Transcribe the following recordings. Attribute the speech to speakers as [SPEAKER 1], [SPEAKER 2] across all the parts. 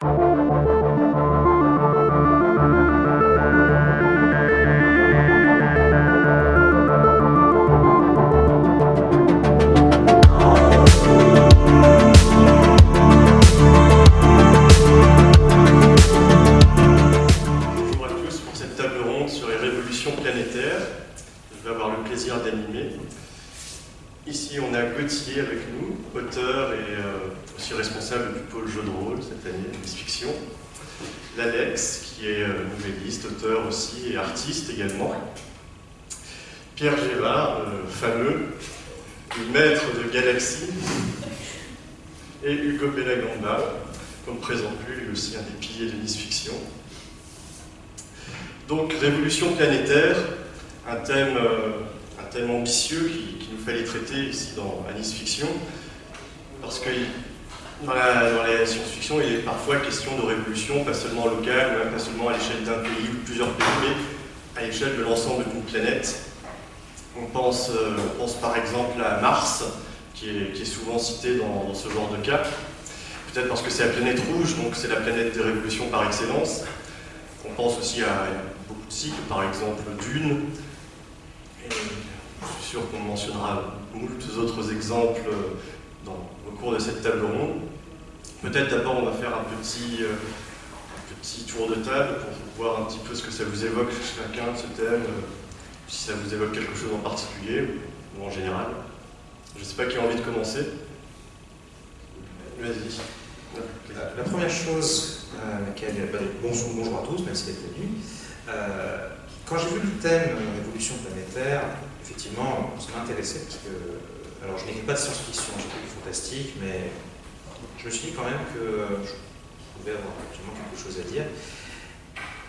[SPEAKER 1] Bonjour également. Pierre Gévard, le fameux, le maître de Galaxy. Et Hugo Bellagamba, qu'on ne présente plus, lui aussi un des piliers de Miss Fiction. Donc, révolution planétaire, un thème, euh, ambitieux qu'il qui nous fallait traiter ici dans Nice Fiction, parce que dans la, dans la science-fiction, il est parfois question de révolution, pas seulement locale, pas seulement à l'échelle d'un pays ou plusieurs pays, à l'échelle de l'ensemble d'une planète. On pense, euh, on pense par exemple à Mars, qui est, souvent cité dans, ce genre de cas, peut-être parce que c'est la planète rouge, donc c'est la planète des révolutions par excellence. On pense aussi à beaucoup de cycles, par exemple Dune. Je suis sûr qu'on mentionnera moult autres exemples dans, au cours de cette table ronde. Peut-être d'abord on va faire un petit, euh, un petit tour de table pour voir un petit peu ce que ça vous évoque chacun de ce thème, euh, si ça vous évoque quelque chose en particulier ou en général. Je ne sais pas qui a envie de commencer. Vas-y.
[SPEAKER 2] La, la première chose euh, laquelle, bah, bonjour, bonjour à tous, merci d'être venus. Euh, quand j'ai vu le thème euh, Révolution planétaire, effectivement, ça m'intéressait parce que, alors je n'écris pas de science-fiction, j'écris du fantastique, mais je me suis dit quand même que euh, je pouvais avoir actuellement quelque chose à dire.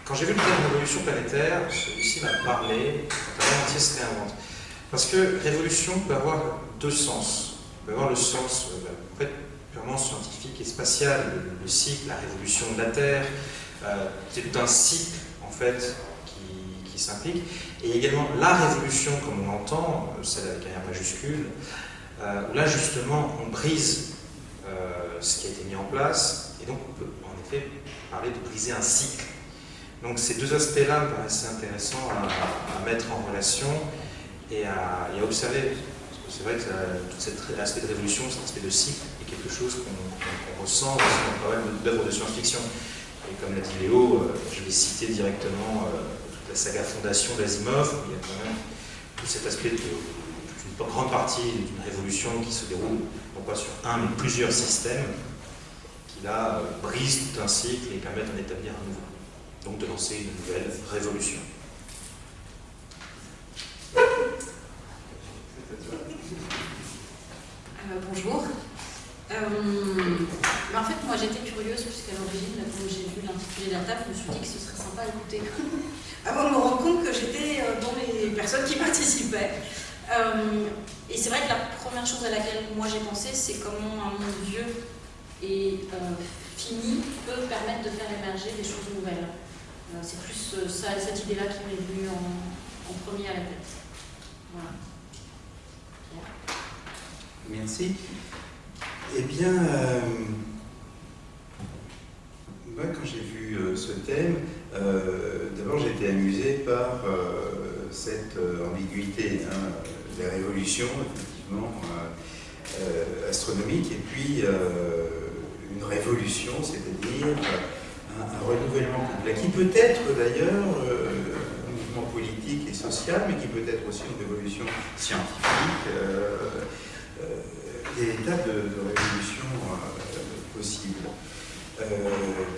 [SPEAKER 2] Quand j'ai vu le thème Révolution planétaire, celui-ci m'a parlé monde entier se réinvente. Parce que révolution peut avoir deux sens. On peut avoir le sens, euh, bah, en fait, purement scientifique et spatial, le, le cycle, la révolution de la Terre, euh, c'est tout un cycle en fait qui, s'implique, et également la révolution comme on l'entend, euh, celle avec un R majuscule, euh, où là justement on brise ce qui a été mis en place, et donc on peut en effet parler de briser un cycle. Donc ces deux aspects-là me paraissaient intéressants à, mettre en relation et à, observer. Parce que c'est vrai que ça, tout cet aspect de révolution, cet aspect de cycle, est quelque chose qu'on qu qu ressent dans pas mal d'œuvres de science-fiction. Et comme l'a dit Léo, euh, je vais citer directement euh, toute la saga Fondation d'Asimov, où il y a quand même tout cet aspect d'une grande partie d'une révolution qui se déroule non pas sur un, mais plusieurs systèmes, qui là euh, brisent tout un cycle et permettent d'en établir un nouveau donc de lancer une nouvelle révolution.
[SPEAKER 3] Euh, bonjour. Euh, en fait, moi j'étais curieuse puisqu'à l'origine, quand j'ai vu l'intitulé de la table, je me suis dit que ce serait sympa à écouter. Avant de me rendre compte que j'étais euh, dans les personnes qui participaient. Et c'est vrai que la première chose à laquelle moi j'ai pensé, c'est comment un monde vieux et fini peut permettre de faire émerger des choses nouvelles. Euh, c'est plus euh, ça, cette idée-là qui m'est venue en, premier à la tête. Voilà.
[SPEAKER 4] Merci. Eh bien, euh, moi, quand j'ai vu ce thème, d'abord j'ai été amusé par cette ambiguïté, hein, des révolutions, effectivement, astronomiques, et puis une révolution, c'est-à-dire un, renouvellement complet, qui peut être d'ailleurs un mouvement politique et social, mais qui peut être aussi une révolution scientifique. des tas de, de révolutions euh, possibles. Euh,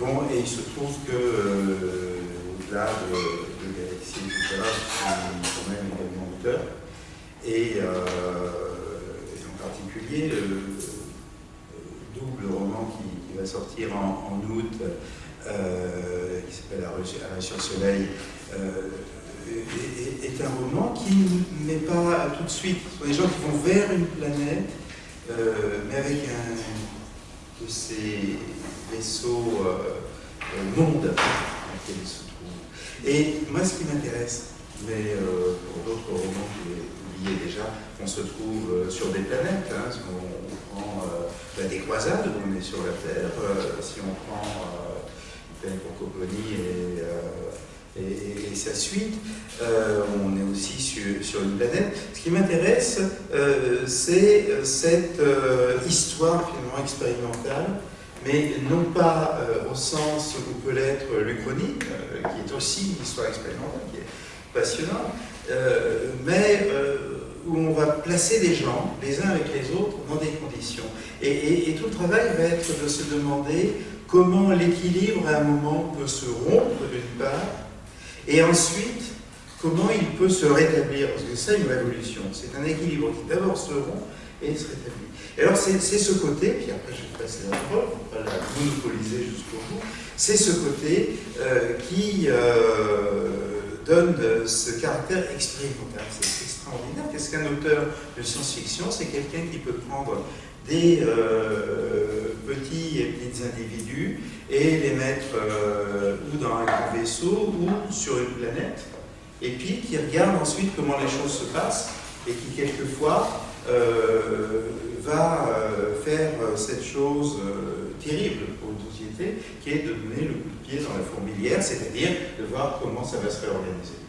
[SPEAKER 4] bon, et il se trouve que, euh, au-delà de, de Galaxy, etc., suis quand même également auteur, et, et en particulier le, double roman qui, va sortir en août, qui s'appelle Arrêt sur Soleil, est, est, un roman qui ne met pas tout de suite, ce sont des gens qui vont vers une planète euh, mais avec un de ces vaisseaux euh, euh, mondes dans lesquels il se trouve. Et moi, ce qui m'intéresse, mais euh, pour d'autres romans que j'ai oubliés déjà, on se trouve euh, sur des planètes. Hein, si on, prend la décroisade, où on est sur la Terre, si on prend Francophonie et, et, sa suite. on est aussi sur, une planète. Ce qui m'intéresse, c'est cette histoire finalement expérimentale mais non pas au sens où peut l'être l'Uchronie, qui est aussi une histoire expérimentale, qui est passionnante, mais où on va placer des gens, les uns avec les autres, dans des conditions. Et, tout le travail va être de se demander comment l'équilibre à un moment peut se rompre d'une part, et ensuite comment il peut se rétablir, parce que c'est une révolution, c'est un équilibre qui d'abord se rompt et se rétablit. Et alors c'est ce côté, puis après je vais passer la parole, pour ne pas la monopoliser jusqu'au bout, c'est ce côté euh, qui euh, donne ce caractère expérimental. C'est extraordinaire. Qu'est-ce qu'un auteur de science-fiction C'est quelqu'un qui peut prendre des euh, petits et petits individus et les mettre euh, ou dans un grand vaisseau ou sur une planète, et puis qui regarde ensuite comment les choses se passent et qui quelquefois euh, va faire cette chose terrible pour une société, qui est de donner le coup de pied dans la fourmilière, c'est-à-dire de voir comment ça va se réorganiser.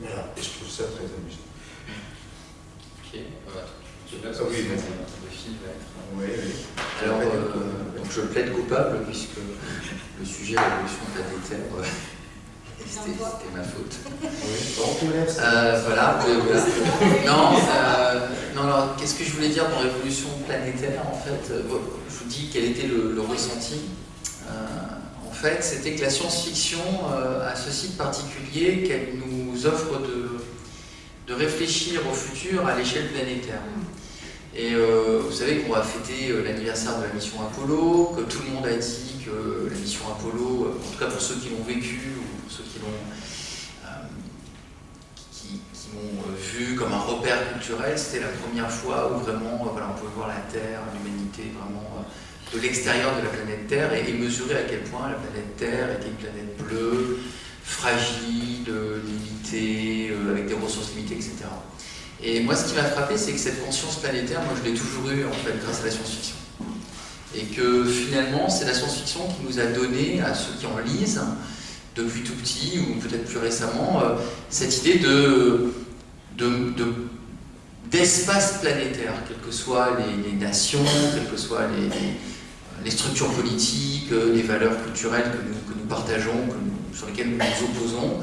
[SPEAKER 4] Voilà, et je trouve ça très amusant.
[SPEAKER 5] Ok,
[SPEAKER 4] je oui,
[SPEAKER 5] le film va être. Oui, oui. Alors, euh, donc je plaide coupable puisque le sujet de l'évolution planétaire, euh, c'était ma faute. Euh, voilà, voilà. Non, euh, non alors qu'est-ce que je voulais dire dans l'évolution planétaire en fait? Je vous dis quel était le, le ressenti. en fait, c'était que la science-fiction a ce site particulier qu'elle nous offre de de réfléchir au futur à l'échelle planétaire. Et euh, vous savez qu'on va fêter euh, l'anniversaire de la mission Apollo, que tout le monde a dit que la mission Apollo, euh, en tout cas pour ceux qui l'ont vécu ou pour ceux qui l'ont qui, vu comme un repère culturel, c'était la première fois où vraiment voilà, on pouvait voir la Terre, l'humanité vraiment de l'extérieur de la planète Terre et, et, mesurer à quel point la planète Terre était une planète bleue, fragile, limitée, euh, avec des ressources limitées, etc. Et moi, ce qui m'a frappé, c'est que cette conscience planétaire, moi, je l'ai toujours eue, en fait, grâce à la science-fiction. Et que finalement, c'est la science-fiction qui nous a donné, à ceux qui en lisent, depuis tout petit, ou peut-être plus récemment, euh, cette idée de, d'espace planétaire, quelles que soient les, nations, quelles que soient les, structures politiques, euh, les valeurs culturelles que nous, partageons, que sur lesquels nous nous opposons,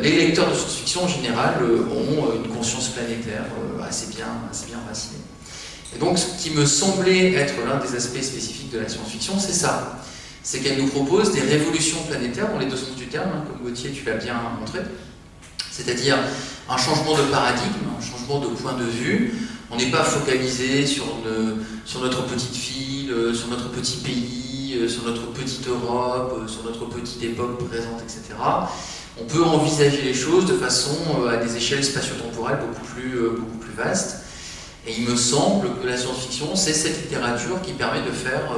[SPEAKER 5] les lecteurs de science-fiction en général euh, ont euh, une conscience planétaire assez bien, assez bien racinée. Et donc ce qui me semblait être l'un des aspects spécifiques de la science-fiction, c'est ça. C'est qu'elle nous propose des révolutions planétaires, dans les deux sens du terme, hein, comme Gauthier tu l'as bien montré, c'est-à-dire un changement de paradigme, un changement de point de vue. On n'est pas focalisé sur, sur notre petite ville, sur notre petit pays, euh, sur notre petite Europe, euh, sur notre petite époque présente, etc. On peut envisager les choses de façon euh, à des échelles spatio-temporelles beaucoup plus, beaucoup plus vastes. Et il me semble que la science-fiction, c'est cette littérature qui permet de faire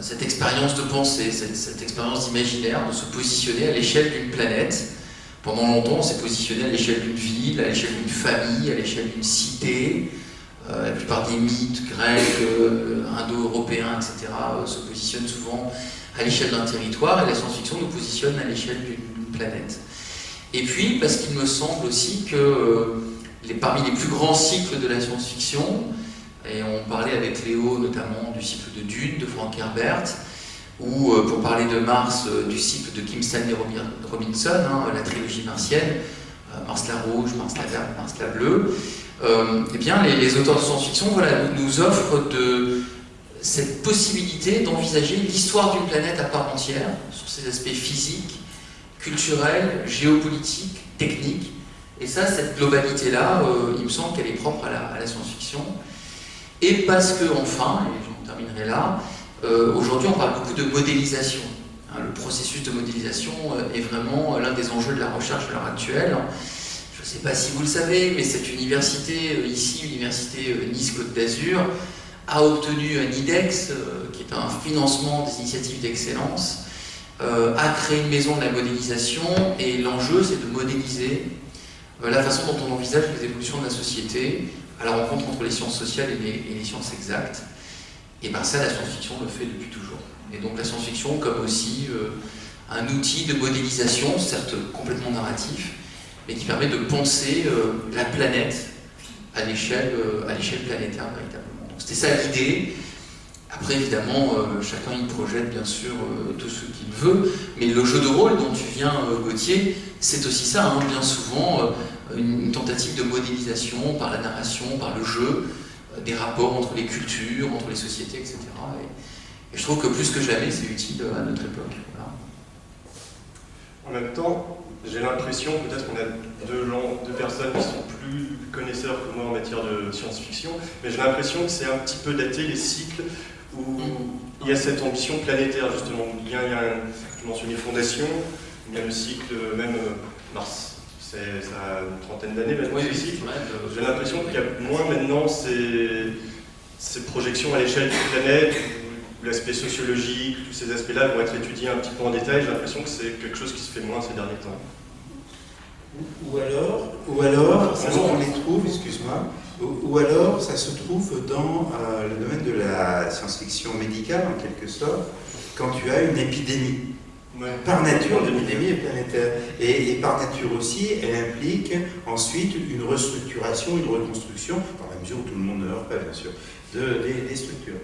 [SPEAKER 5] cette expérience de pensée, cette, expérience d'imaginaire, de se positionner à l'échelle d'une planète. Pendant longtemps, on s'est positionné à l'échelle d'une ville, à l'échelle d'une famille, à l'échelle d'une cité, euh, la plupart des mythes grecs, euh, indo-européens, etc., euh, se positionnent souvent à l'échelle d'un territoire, et la science-fiction nous positionne à l'échelle d'une planète. Et puis, parce qu'il me semble aussi que les, parmi les plus grands cycles de la science-fiction, et on parlait avec Léo notamment du cycle de Dune de Frank Herbert, ou pour parler de Mars, du cycle de Kim Stanley Robinson, hein, la trilogie martienne, Mars la rouge, Mars la verte, Mars la bleue, euh, eh bien, les, auteurs de science-fiction voilà, nous offrent de, cette possibilité d'envisager l'histoire d'une planète à part entière, sur ses aspects physiques, culturels, géopolitiques, techniques. Et ça, cette globalité-là, euh, il me semble qu'elle est propre à la, science-fiction. Et parce que, enfin, et j'en terminerai là, euh, aujourd'hui on parle beaucoup de modélisation. Hein, le processus de modélisation est vraiment l'un des enjeux de la recherche à l'heure actuelle. Je ne sais pas si vous le savez, mais cette université, euh, ici, l'université euh, Nice-Côte d'Azur, a obtenu un IDEX, euh, qui est un financement des initiatives d'excellence, a créé une maison de la modélisation, et l'enjeu, c'est de modéliser la façon dont on envisage les évolutions de la société à la rencontre entre les sciences sociales et les, sciences exactes. Et bien ça, la science-fiction le fait depuis toujours. Et donc la science-fiction comme aussi un outil de modélisation, certes complètement narratif, mais qui permet de penser la planète à l'échelle planétaire véritablement. C'était ça l'idée. Après, évidemment, chacun y projette bien sûr tout ce qu'il veut, mais le jeu de rôle dont tu viens, Gauthier, c'est aussi ça, hein, bien souvent une, tentative de modélisation par la narration, par le jeu, euh, des rapports entre les cultures, entre les sociétés, etc. Et, je trouve que plus que jamais, c'est utile à notre époque.
[SPEAKER 1] En même temps, j'ai l'impression, peut-être qu'on a deux, deux, personnes qui sont plus connaisseurs que moi en matière de science-fiction, mais j'ai l'impression que c'est un petit peu daté les cycles où il y a cette ambition planétaire, justement. Il y a, il y a tu mentionnais Fondation, il y a le cycle même euh, Mars, c'est ça a une trentaine d'années maintenant. Oui, J'ai l'impression qu'il y a moins maintenant ces, ces projections à l'échelle d'une planète, où l'aspect sociologique, tous ces aspects-là vont être étudiés un petit peu en détail. J'ai l'impression que c'est quelque chose qui se fait moins ces derniers temps.
[SPEAKER 4] Ou alors, ou alors on les trouve, excuse-moi, ou, alors ça se trouve dans euh, le domaine de la science-fiction médicale en quelque sorte, quand tu as une épidémie. Par nature, l'épidémie est planétaire. Et, par nature aussi, elle implique ensuite une restructuration, une reconstruction, dans la mesure où tout le monde ne meurt pas, bien sûr, de, des, structures.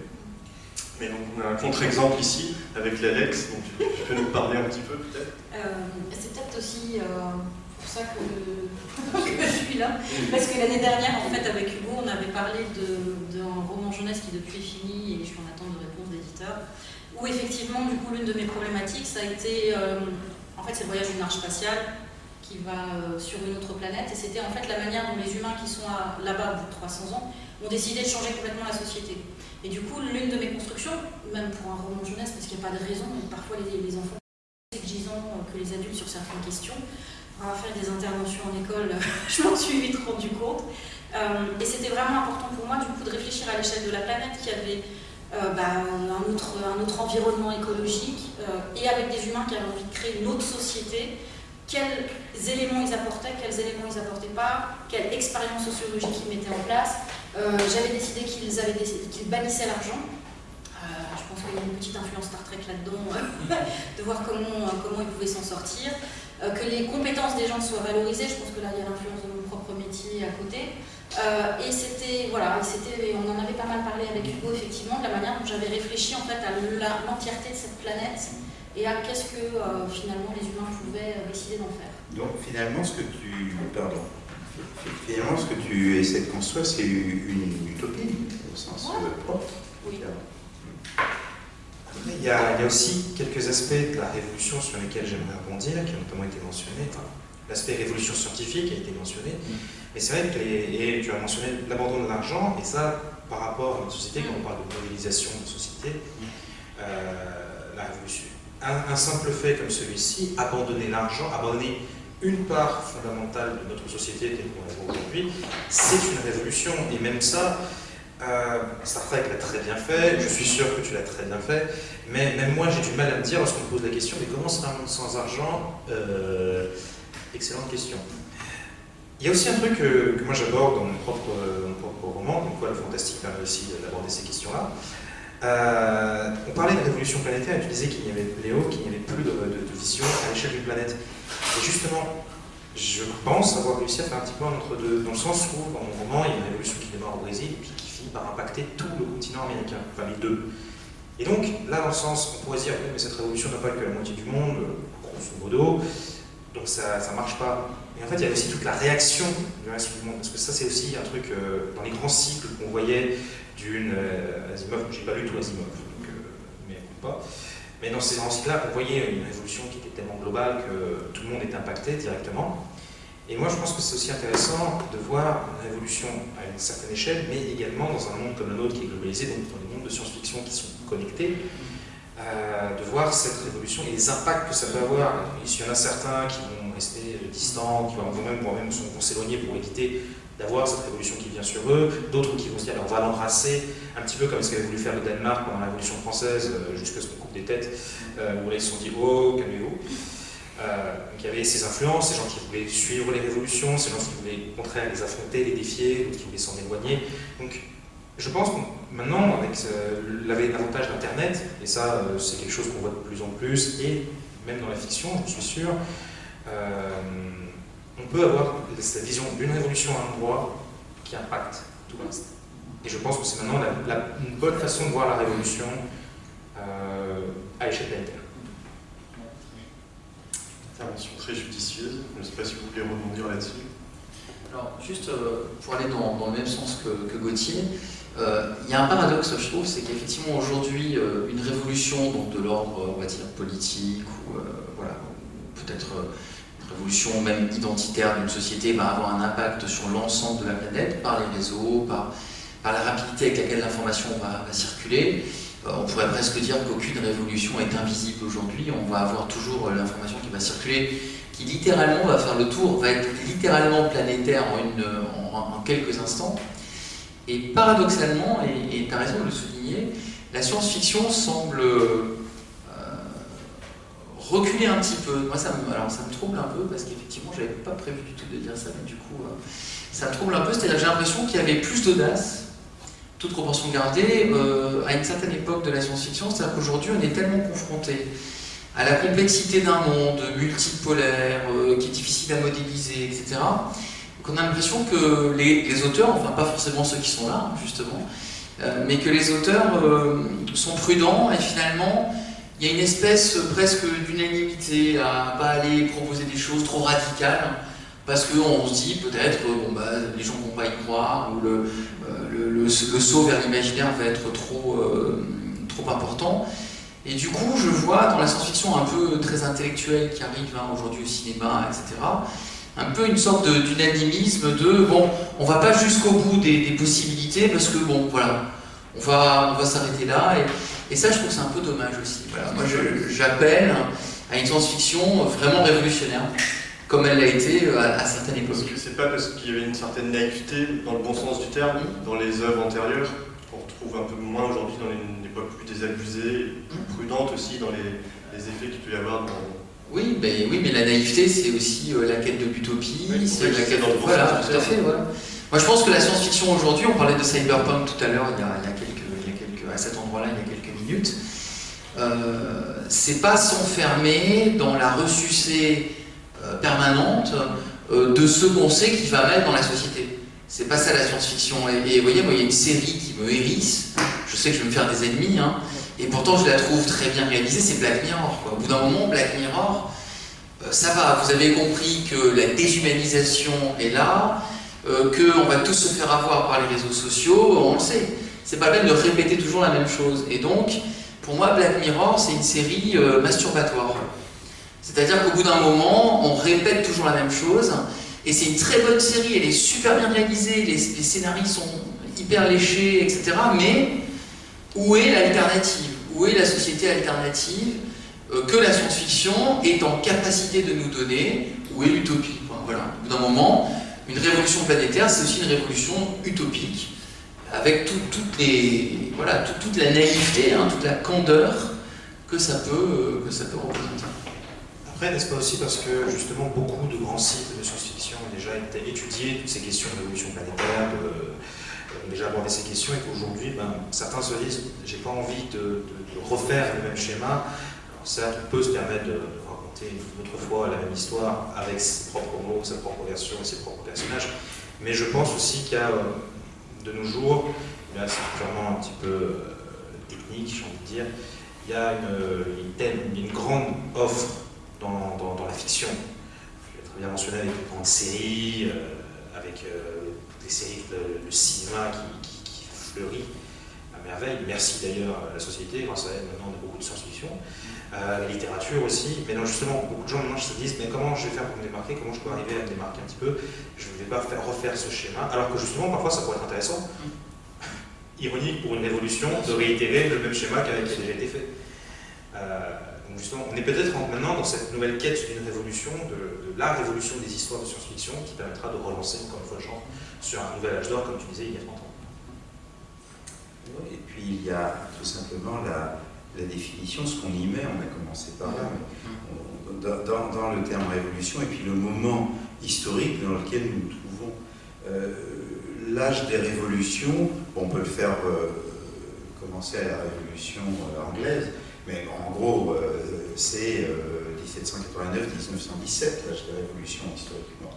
[SPEAKER 1] Mais donc, on a un contre-exemple ici, avec l'Alex, donc tu, peux nous parler un petit peu peut-être?
[SPEAKER 3] Euh, C'est peut-être aussi euh, ça que, je suis là, parce que l'année dernière, en fait, avec Hugo, on avait parlé d'un roman jeunesse qui depuis est fini, et je suis en attente de réponse d'éditeur, où effectivement, du coup, l'une de mes problématiques, ça a été, euh, en fait, c'est le voyage d'une arche spatiale qui va euh, sur une autre planète, et c'était en fait la manière dont les humains qui sont là-bas au bout de 300 ans ont décidé de changer complètement la société. Et du coup, l'une de mes constructions, même pour un roman jeunesse, parce qu'il n'y a pas de raison, parfois les, les enfants exigeants que les adultes sur certaines questions, va faire des interventions en école, je m'en suis vite rendu compte. Euh, et c'était vraiment important pour moi, du coup, de réfléchir à l'échelle de la planète qui avait euh, bah, un, autre, un, autre, environnement écologique euh, et avec des humains qui avaient envie de créer une autre société, quels éléments ils apportaient, quels éléments ils apportaient pas, quelle expérience sociologique ils mettaient en place. J'avais décidé qu'ils qu'ils bannissaient l'argent. je pense qu'il y a une petite influence Star Trek là-dedans, de voir comment, comment ils pouvaient s'en sortir. Que les compétences des gens soient valorisées, je pense que là il y a l'influence de mon propre métier à côté. Euh, et c'était, voilà, c'était, on en avait pas mal parlé avec Hugo, effectivement, de la manière dont j'avais réfléchi en fait à l'entièreté de cette planète et à qu'est-ce que euh, finalement les humains pouvaient euh, décider d'en faire.
[SPEAKER 4] Donc finalement, ce que tu, pardon, finalement, ce que tu essaies de construire, c'est une utopie au sens propre.
[SPEAKER 3] Oui.
[SPEAKER 2] Il y, a, il y, a, aussi quelques aspects de la révolution sur lesquels j'aimerais rebondir, qui ont notamment été mentionnés. L'aspect révolution scientifique a été mentionné. Mm. Mais c'est vrai que et tu as mentionné l'abandon de l'argent, et ça, par rapport à notre société, quand on parle de modélisation de société, euh, la révolution. Un, simple fait comme celui-ci, abandonner l'argent, abandonner une part fondamentale de notre société telle qu'on la voit aujourd'hui, c'est une révolution. Et même ça, euh, Star Trek l'a très bien fait, je suis sûr que tu l'as très bien fait, mais même moi j'ai du mal à me dire lorsqu'on me pose la question, mais comment serait un monde sans argent euh, Excellente question. Il y a aussi un truc que, moi j'aborde dans mon propre, roman, donc quoi le fantastique permet aussi d'aborder ces questions-là. Euh, on parlait de révolution planétaire tu disais qu'il n'y avait, Léo, avait plus de, vision à l'échelle d'une planète. Et justement, je pense avoir réussi à faire un petit peu un entre-deux, dans le sens où, dans mon roman, il y a une révolution qui démarre au Brésil puis qui par impacter tout le continent américain, enfin les deux. Et donc, là, dans le sens, on pourrait dire, oui, mais cette révolution n'a pas que la moitié du monde, grosso modo, donc ça ne marche pas. Et en fait, il y a aussi toute la réaction du reste du monde, parce que ça, c'est aussi un truc euh, dans les grands cycles qu'on voyait d'une euh, j'ai pas lu tout Asimov, donc, euh, mais pas. Mais dans ces grands cycles-là, on voyait une révolution qui était tellement globale que tout le monde était impacté directement. Et moi, je pense que c'est aussi intéressant de voir une révolution à une certaine échelle, mais également dans un monde comme le nôtre qui est globalisé, donc dans les mondes de science-fiction qui sont connectés, euh, de voir cette révolution et les impacts que ça peut avoir. Il y en a certains qui vont rester distants, qui vont même, même vont s'éloigner pour éviter d'avoir cette révolution qui vient sur eux, d'autres qui vont se dire on va l'embrasser, un petit peu comme ce qu'avait voulu faire le Danemark pendant la Révolution française, euh, jusqu'à ce qu'on coupe des têtes, euh, où là ils se sont dit oh, calmez-vous. Donc il y avait ces influences, ces gens qui voulaient suivre les révolutions, ces gens qui voulaient au contraire les affronter, les défier, d'autres qui voulaient s'en éloigner. Donc je pense que maintenant, avec l'avantage d'Internet, et ça euh, c'est quelque chose qu'on voit de plus en plus, et même dans la fiction, je suis sûr, euh, on peut avoir cette vision d'une révolution à un endroit qui impacte tout le reste. Et je pense que c'est maintenant une bonne façon de voir la révolution euh, à l'échelle planétaire.
[SPEAKER 1] Intervention très judicieuse. Je ne sais pas si vous voulez rebondir là-dessus.
[SPEAKER 5] Alors, juste pour aller dans, le même sens que, Gauthier, euh, il y a un paradoxe, je trouve, c'est qu'effectivement aujourd'hui, euh, une révolution de l'ordre, on va dire, politique, ou euh, voilà, peut-être une révolution même identitaire d'une société va avoir un impact sur l'ensemble de la planète, par les réseaux, par la rapidité avec laquelle l'information va, circuler. On pourrait presque dire qu'aucune révolution est invisible aujourd'hui, on va avoir toujours l'information qui va circuler, qui littéralement va faire le tour, va être littéralement planétaire en, en quelques instants. Et paradoxalement, et tu as raison de le souligner, la science-fiction semble euh, reculer un petit peu. Moi, ça me, trouble un peu parce qu'effectivement, je n'avais pas prévu du tout de dire ça, mais du coup, euh, ça me trouble un peu. C'est-à-dire j'ai l'impression qu'il y avait plus d'audace, toute proportion gardée, euh, à une certaine époque de la science-fiction. C'est-à-dire qu'aujourd'hui, on est tellement confronté à la complexité d'un monde multipolaire, qui est difficile à modéliser, etc qu'on a l'impression que les, auteurs, enfin pas forcément ceux qui sont là, justement, euh, mais que les auteurs euh, sont prudents et finalement, il y a une espèce presque d'unanimité à pas aller proposer des choses trop radicales, parce qu'on se dit peut-être bon, bah, les gens vont pas y croire, ou le, euh, le, saut vers l'imaginaire va être trop, trop important. Et du coup, je vois dans la science-fiction un peu très intellectuelle qui arrive hein, aujourd'hui au cinéma, etc., un peu une sorte d'unanimisme de, bon, on va pas jusqu'au bout des, possibilités parce que bon, voilà, on va, on va s'arrêter là. Et, ça, je trouve c'est un peu dommage aussi. Voilà. Moi, j'appelle à une science-fiction vraiment révolutionnaire, comme elle l'a été euh, à, certaines époques.
[SPEAKER 1] Parce que c'est pas parce qu'il y avait une certaine naïveté, dans le bon sens du terme, dans les œuvres antérieures, qu'on retrouve un peu moins aujourd'hui dans une époque plus désabusée, plus mmh. prudente aussi dans les, les effets qu'il peut y avoir dans
[SPEAKER 5] oui, mais, oui, mais la naïveté, c'est aussi euh, la quête de l'utopie, c'est la quête
[SPEAKER 1] de...
[SPEAKER 5] Voilà, tout à fait, voilà. Moi, je pense que la science-fiction aujourd'hui, on parlait de cyberpunk tout à l'heure, il, y a quelques, à cet endroit-là, il y a quelques minutes, euh, c'est pas s'enfermer dans la ressucée euh, permanente euh, de ce qu'on sait qui va mal dans la société. C'est pas ça la science-fiction. Et, vous voyez, moi, il y a une série qui me hérisse, je sais que je vais me faire des ennemis, hein, et pourtant, je la trouve très bien réalisée, c'est Black Mirror. Au bout d'un moment, Black Mirror, euh, ça va, vous avez compris que la déshumanisation est là, qu'on va tous se faire avoir par les réseaux sociaux, on le sait. C'est pas même de répéter toujours la même chose. Et donc, pour moi, Black Mirror, c'est une série masturbatoire. C'est-à-dire qu'au bout d'un moment, on répète toujours la même chose, et c'est une très bonne série, elle est super bien réalisée, les, les scénarios sont hyper léchés, etc. Mais où est l'alternative? Où est la société alternative euh, que la science-fiction est en capacité de nous donner? Où est l'utopie? Voilà. D'un moment, une révolution planétaire, c'est aussi une révolution utopique, avec les, voilà, toute la naïveté, hein, toute la candeur que ça peut, euh, que ça peut représenter.
[SPEAKER 2] Après, n'est-ce pas aussi parce que justement beaucoup de grands sites de science-fiction ont déjà étudié toutes ces questions de révolution planétaire, ont déjà abordé ces questions et qu'aujourd'hui, ben, certains se disent j'ai pas envie de, refaire le même schéma. Alors certes, on peut se permettre de raconter une autre fois la même histoire avec ses propres mots, sa propre version et ses propres personnages, mais je pense aussi qu'il y a de nos jours, là c'est purement un petit peu euh, technique, j'ai envie de dire, il y a une, grande offre dans, la fiction. Je l'ai très bien mentionné avec une grande série, euh, avec euh, des séries, le, cinéma qui, fleurit à merveille. Merci d'ailleurs à la société, grâce à elle maintenant on a beaucoup de science-fiction. Euh, la littérature aussi, mais non justement beaucoup de gens maintenant se disent mais comment je vais faire pour me démarquer, comment je peux arriver à me démarquer un petit peu, je ne vais pas faire, refaire ce schéma, alors que justement parfois ça pourrait être intéressant, ironique pour une révolution, de réitérer le même schéma qui a déjà été fait. Euh, justement, on est peut-être maintenant dans cette nouvelle quête d'une révolution, de, la révolution des histoires de science-fiction qui permettra de relancer encore une fois le genre sur un nouvel âge d'or, comme tu disais, il y a 30 ans.
[SPEAKER 4] Et puis il y a tout simplement la, définition, ce qu'on y met, on a commencé par là, dans, le terme révolution, et puis le moment historique dans lequel nous nous trouvons. Euh, l'âge des révolutions on peut le faire commencer à la Révolution anglaise, mais en gros, c'est 1789-1917, l'âge de la Révolution historiquement.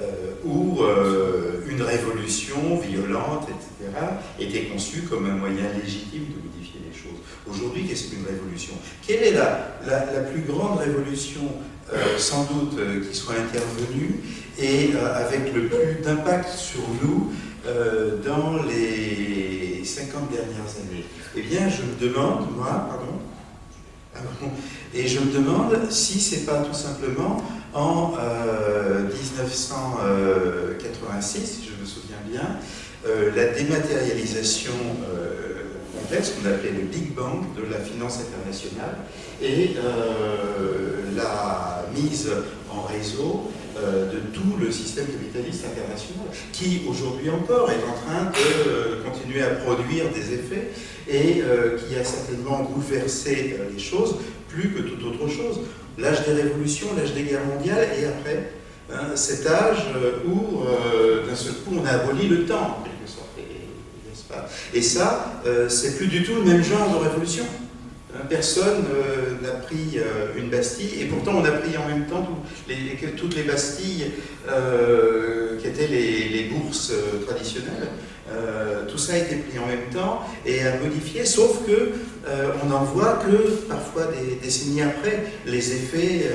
[SPEAKER 4] Euh, où euh, une révolution violente, etc., était conçue comme un moyen légitime de modifier les choses. Aujourd'hui, qu'est-ce qu'une révolution? Quelle est la, la, plus grande révolution, euh, sans doute, qui soit intervenue et avec le plus d'impact sur nous dans les 50 dernières années? Eh bien, je me demande, moi, pardon, et je me demande si c'est pas tout simplement en 1986, euh, si je me souviens bien, euh, la dématérialisation euh, complète, ce qu'on appelait le Big Bang de la finance internationale, et la mise en réseau de tout le système capitaliste international, qui aujourd'hui encore est en train de continuer à produire des effets et qui a certainement bouleversé les choses plus que toute autre chose l'âge des révolutions, l'âge des guerres mondiales, et après, hein, cet âge euh, où, euh, d'un seul coup, on a aboli le temps, en quelque sorte, pas? Et ça, euh, c'est plus du tout le même genre de révolution. Hein, personne n'a pris une Bastille, et pourtant on a pris en même temps toutes les Bastilles qui étaient les, bourses traditionnelles. tout ça a été pris en même temps et a modifié, sauf que euh, on n'en voit que parfois des décennies après les effets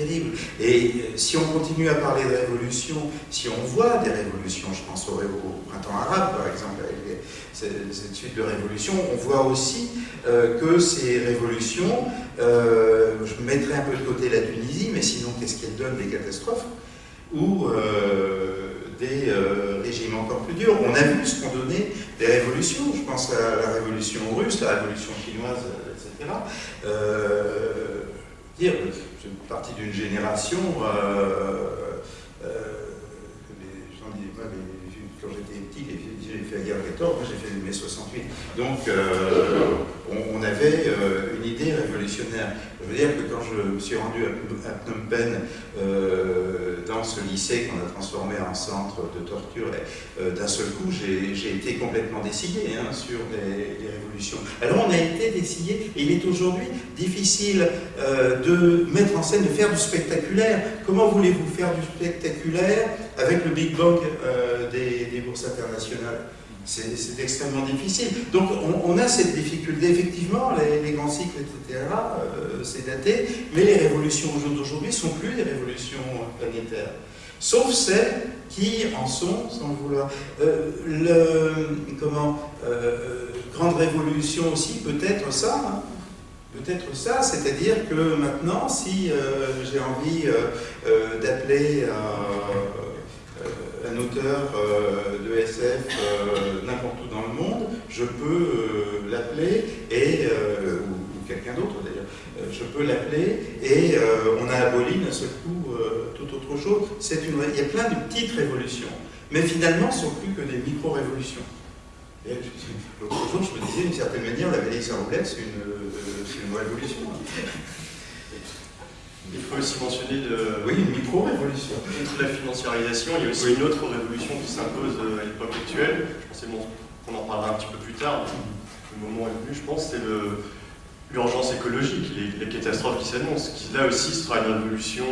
[SPEAKER 4] euh. Et euh, si on continue à parler de révolution, si on voit des révolutions, je pense au, printemps arabe par exemple, avec cette suite de révolutions, on voit aussi que ces révolutions, je mettrai un peu de côté la Tunisie, mais sinon qu'est-ce qu'elle donne des catastrophes, ou des régimes encore plus durs. On a vu ce qu'ont donné des révolutions, je pense à la révolution russe, la révolution chinoise, etc. Euh, dire, je suis partie d'une génération, euh, euh, quand j'étais petit, j'ai fait la guerre 14, moi j'ai fait mai 68. Donc on, avait une idée révolutionnaire. Je veux dire que quand je me suis rendu à, Phnom Penh, euh, dans ce lycée qu'on a transformé en centre de torture, euh, d'un seul coup, j'ai été complètement décidé hein, sur les, révolutions. Alors on a été décidé, et il est aujourd'hui difficile euh, de mettre en scène, de faire du spectaculaire. Comment voulez-vous faire du spectaculaire avec le Big Bang des bourses internationales? C'est extrêmement difficile. Donc on, a cette difficulté, effectivement, les, grands cycles, etc., euh, c'est daté, mais les révolutions d'aujourd'hui ne sont plus des révolutions planétaires. Sauf celles qui en sont, sans vouloir. Euh, le, comment, euh, grande révolution aussi, peut-être ça, hein. peut-être ça, c'est-à-dire que maintenant, si j'ai envie d'appeler un auteur euh, de SF euh, n'importe où dans le monde, je peux euh, l'appeler, et ou, quelqu'un d'autre d'ailleurs, je peux l'appeler, et on a aboli d'un seul coup toute autre chose. Il y a plein de petites révolutions, mais finalement, ce ne sont plus que des micro-révolutions. L'autre jour, je me disais, d'une certaine manière, la vallée Saint-Roulette, c'est une, une révolution.
[SPEAKER 1] Il faut aussi mentionner de,
[SPEAKER 4] oui, une micro-révolution.
[SPEAKER 1] Contre la financiarisation, il y a aussi une autre révolution qui s'impose euh, à l'époque actuelle. Je pense qu'on en parlera un petit peu plus tard, le moment est venu, je pense, c'est l'urgence écologique, les, catastrophes qui s'annoncent. Qui, là aussi, sera une révolution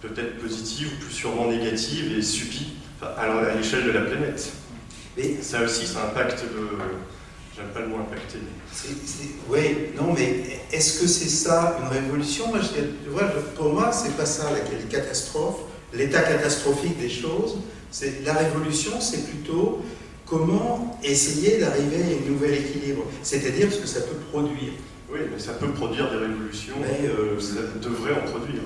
[SPEAKER 1] peut-être positive, plus sûrement négative et subie à l'échelle de la planète. Et ça aussi, ça impacte le, J'aime pas le mot impacté.
[SPEAKER 4] oui, non, mais est-ce que c'est ça une révolution? Moi, je, vois, Pour moi, c'est pas ça la catastrophe, l'état catastrophique des choses. La révolution, c'est plutôt comment essayer d'arriver à un nouvel équilibre, c'est-à-dire ce que ça peut produire.
[SPEAKER 1] Oui, mais ça peut produire des révolutions, mais euh, ça devrait en produire.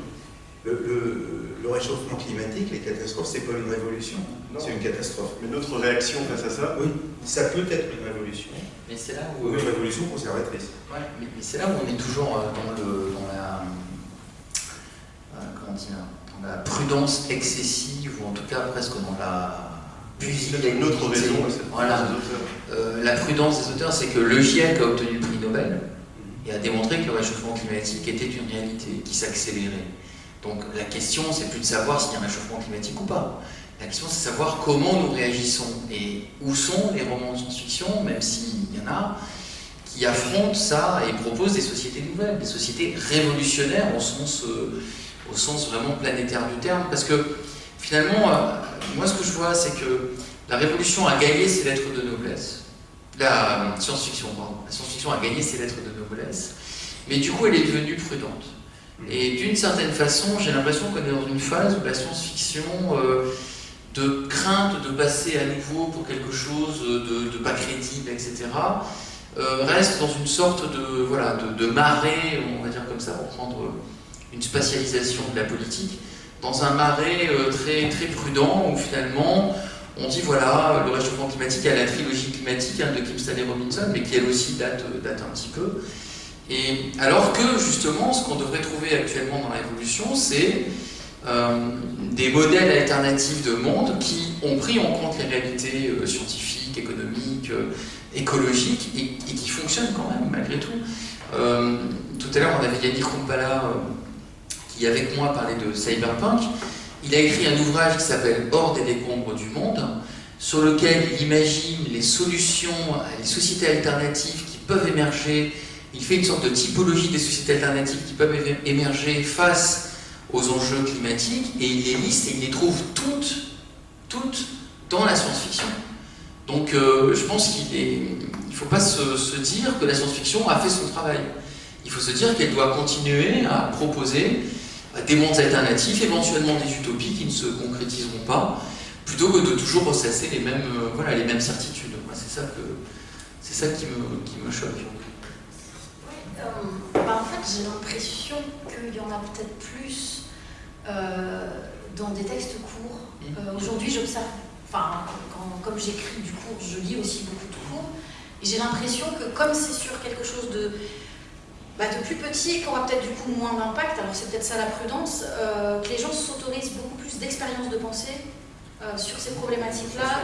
[SPEAKER 4] Le, réchauffement climatique, les catastrophes, c'est pas une révolution, c'est une catastrophe.
[SPEAKER 1] Mais notre réaction face à ça
[SPEAKER 4] Oui, ça peut être une révolution.
[SPEAKER 5] Mais c'est là où.
[SPEAKER 4] Une révolution conservatrice.
[SPEAKER 5] Ouais, mais, c'est là où on est toujours euh, dans, le, dans la. Euh, comment dire Dans la prudence excessive, ou en tout cas presque dans la.
[SPEAKER 1] Il y a une autre raison,
[SPEAKER 5] voilà. Euh, la prudence des auteurs, c'est que le GIEC a obtenu le prix Nobel mhm. et a démontré que le réchauffement climatique était une réalité qui s'accélérait. Donc la question, c'est plus de savoir s'il y a un réchauffement climatique ou pas. La question, c'est de savoir comment nous réagissons et où sont les romans de science-fiction, même s'il y en a, qui affrontent ça et proposent des sociétés nouvelles, des sociétés révolutionnaires au sens, euh, vraiment planétaire du terme. Parce que finalement, euh, moi ce que je vois, c'est que la révolution a gagné ses lettres de noblesse. La science-fiction, pardon. La science-fiction a gagné ses lettres de noblesse, mais du coup elle est devenue prudente. Et d'une certaine façon, j'ai l'impression qu'on est dans une phase où la science-fiction, euh, de crainte de passer à nouveau pour quelque chose de, pas crédible, etc., euh, reste dans une sorte de, voilà, de, marée, on va dire comme ça, pour prendre une spatialisation de la politique, dans un marais euh, très, très prudent où finalement on dit voilà, le réchauffement climatique, il y a la trilogie climatique hein, de Kim Stanley Robinson, mais qui elle aussi date, date un petit peu. Alors que justement, ce qu'on devrait trouver actuellement dans l'évolution, c'est euh, des modèles alternatifs de monde qui ont pris en compte les réalités euh, scientifiques, économiques, euh, écologiques, et, qui fonctionnent quand même, malgré tout. tout à l'heure, on avait Yannick Rumpala, qui avec moi parlait de cyberpunk. Il a écrit un ouvrage qui s'appelle Hors des décombres du monde, sur lequel il imagine les solutions, les sociétés alternatives qui peuvent émerger il fait une sorte de typologie des sociétés alternatives qui peuvent émerger face aux enjeux climatiques et il les liste et il les trouve toutes, toutes dans la science-fiction. Donc euh, je pense qu'il ne faut pas se, dire que la science-fiction a fait son travail. Il faut se dire qu'elle doit continuer à proposer des mondes alternatifs, éventuellement des utopies qui ne se concrétiseront pas, plutôt que de toujours ressasser les mêmes, euh, voilà, les mêmes certitudes. C'est ça, que, ça qui, me, qui me choque.
[SPEAKER 3] Euh, bah, en fait, j'ai l'impression qu'il y en a peut-être plus euh, dans des textes courts. Mmh. Euh, aujourd'hui, j'observe, enfin, comme j'écris du cours, je lis aussi beaucoup de cours, et j'ai l'impression que comme c'est sur quelque chose de, bah, de plus petit, qui aura peut-être du coup moins d'impact, alors c'est peut-être ça la prudence, que les gens s'autorisent beaucoup plus d'expérience de pensée sur ces problématiques-là.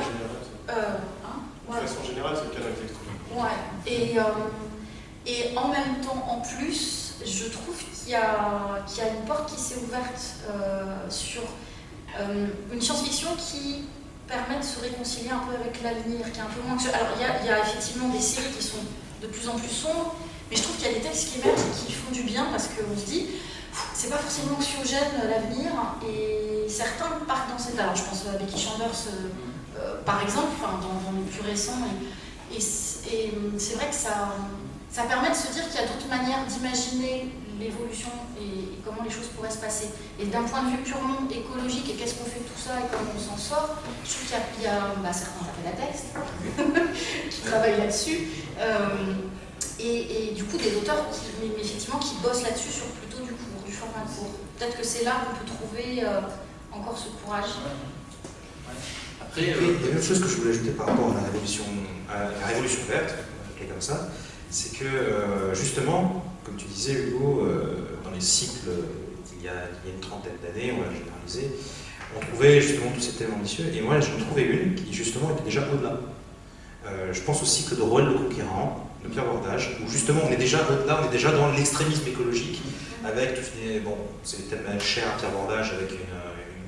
[SPEAKER 1] Hein de façon générale, c'est le cas d'un texte.
[SPEAKER 3] Ouais. Et, et en même temps, en plus, je trouve qu'il y, a une porte qui s'est ouverte euh, sur euh, une science-fiction qui permet de se réconcilier un peu avec l'avenir, qui est un peu moins... Alors, il y, a, effectivement des séries qui sont de plus en plus sombres, mais je trouve qu'il y a des textes qui émergent et qui font du bien parce qu'on se dit, c'est pas forcément anxiogène l'avenir, et certains partent dans cette... Alors, je pense à Becky Chambers, euh, par exemple, dans, dans, le plus récent, et, et c'est vrai que ça ça permet de se dire qu'il y a d'autres manières d'imaginer l'évolution et, comment les choses pourraient se passer. Et d'un point de vue purement écologique, et qu'est-ce qu'on fait de tout ça et comment on s'en sort, je trouve qu'il y a, bah, certains appels à texte qui travaillent là-dessus, euh, et, du coup des auteurs qui, effectivement, qui bossent là-dessus sur plutôt du cours, du format court. Peut-être que c'est là qu'on peut trouver euh, encore ce courage.
[SPEAKER 2] Après, il y a une autre chose que je voulais ajouter par rapport à la révolution, la révolution verte, comme ça, c'est que euh, justement, comme tu disais Hugo, euh, dans les cycles il y, a, une trentaine d'années, on va généraliser, on trouvait justement tous ces thèmes ambitieux, et moi j'en trouvais une qui justement était déjà au-delà. Euh, je pense au cycle de Roel le Conquérant, de Pierre Bordage, où justement on est déjà au-delà, on est déjà dans l'extrémisme écologique, avec tout bon, c'est le thème cher à Pierre Bordage, avec une,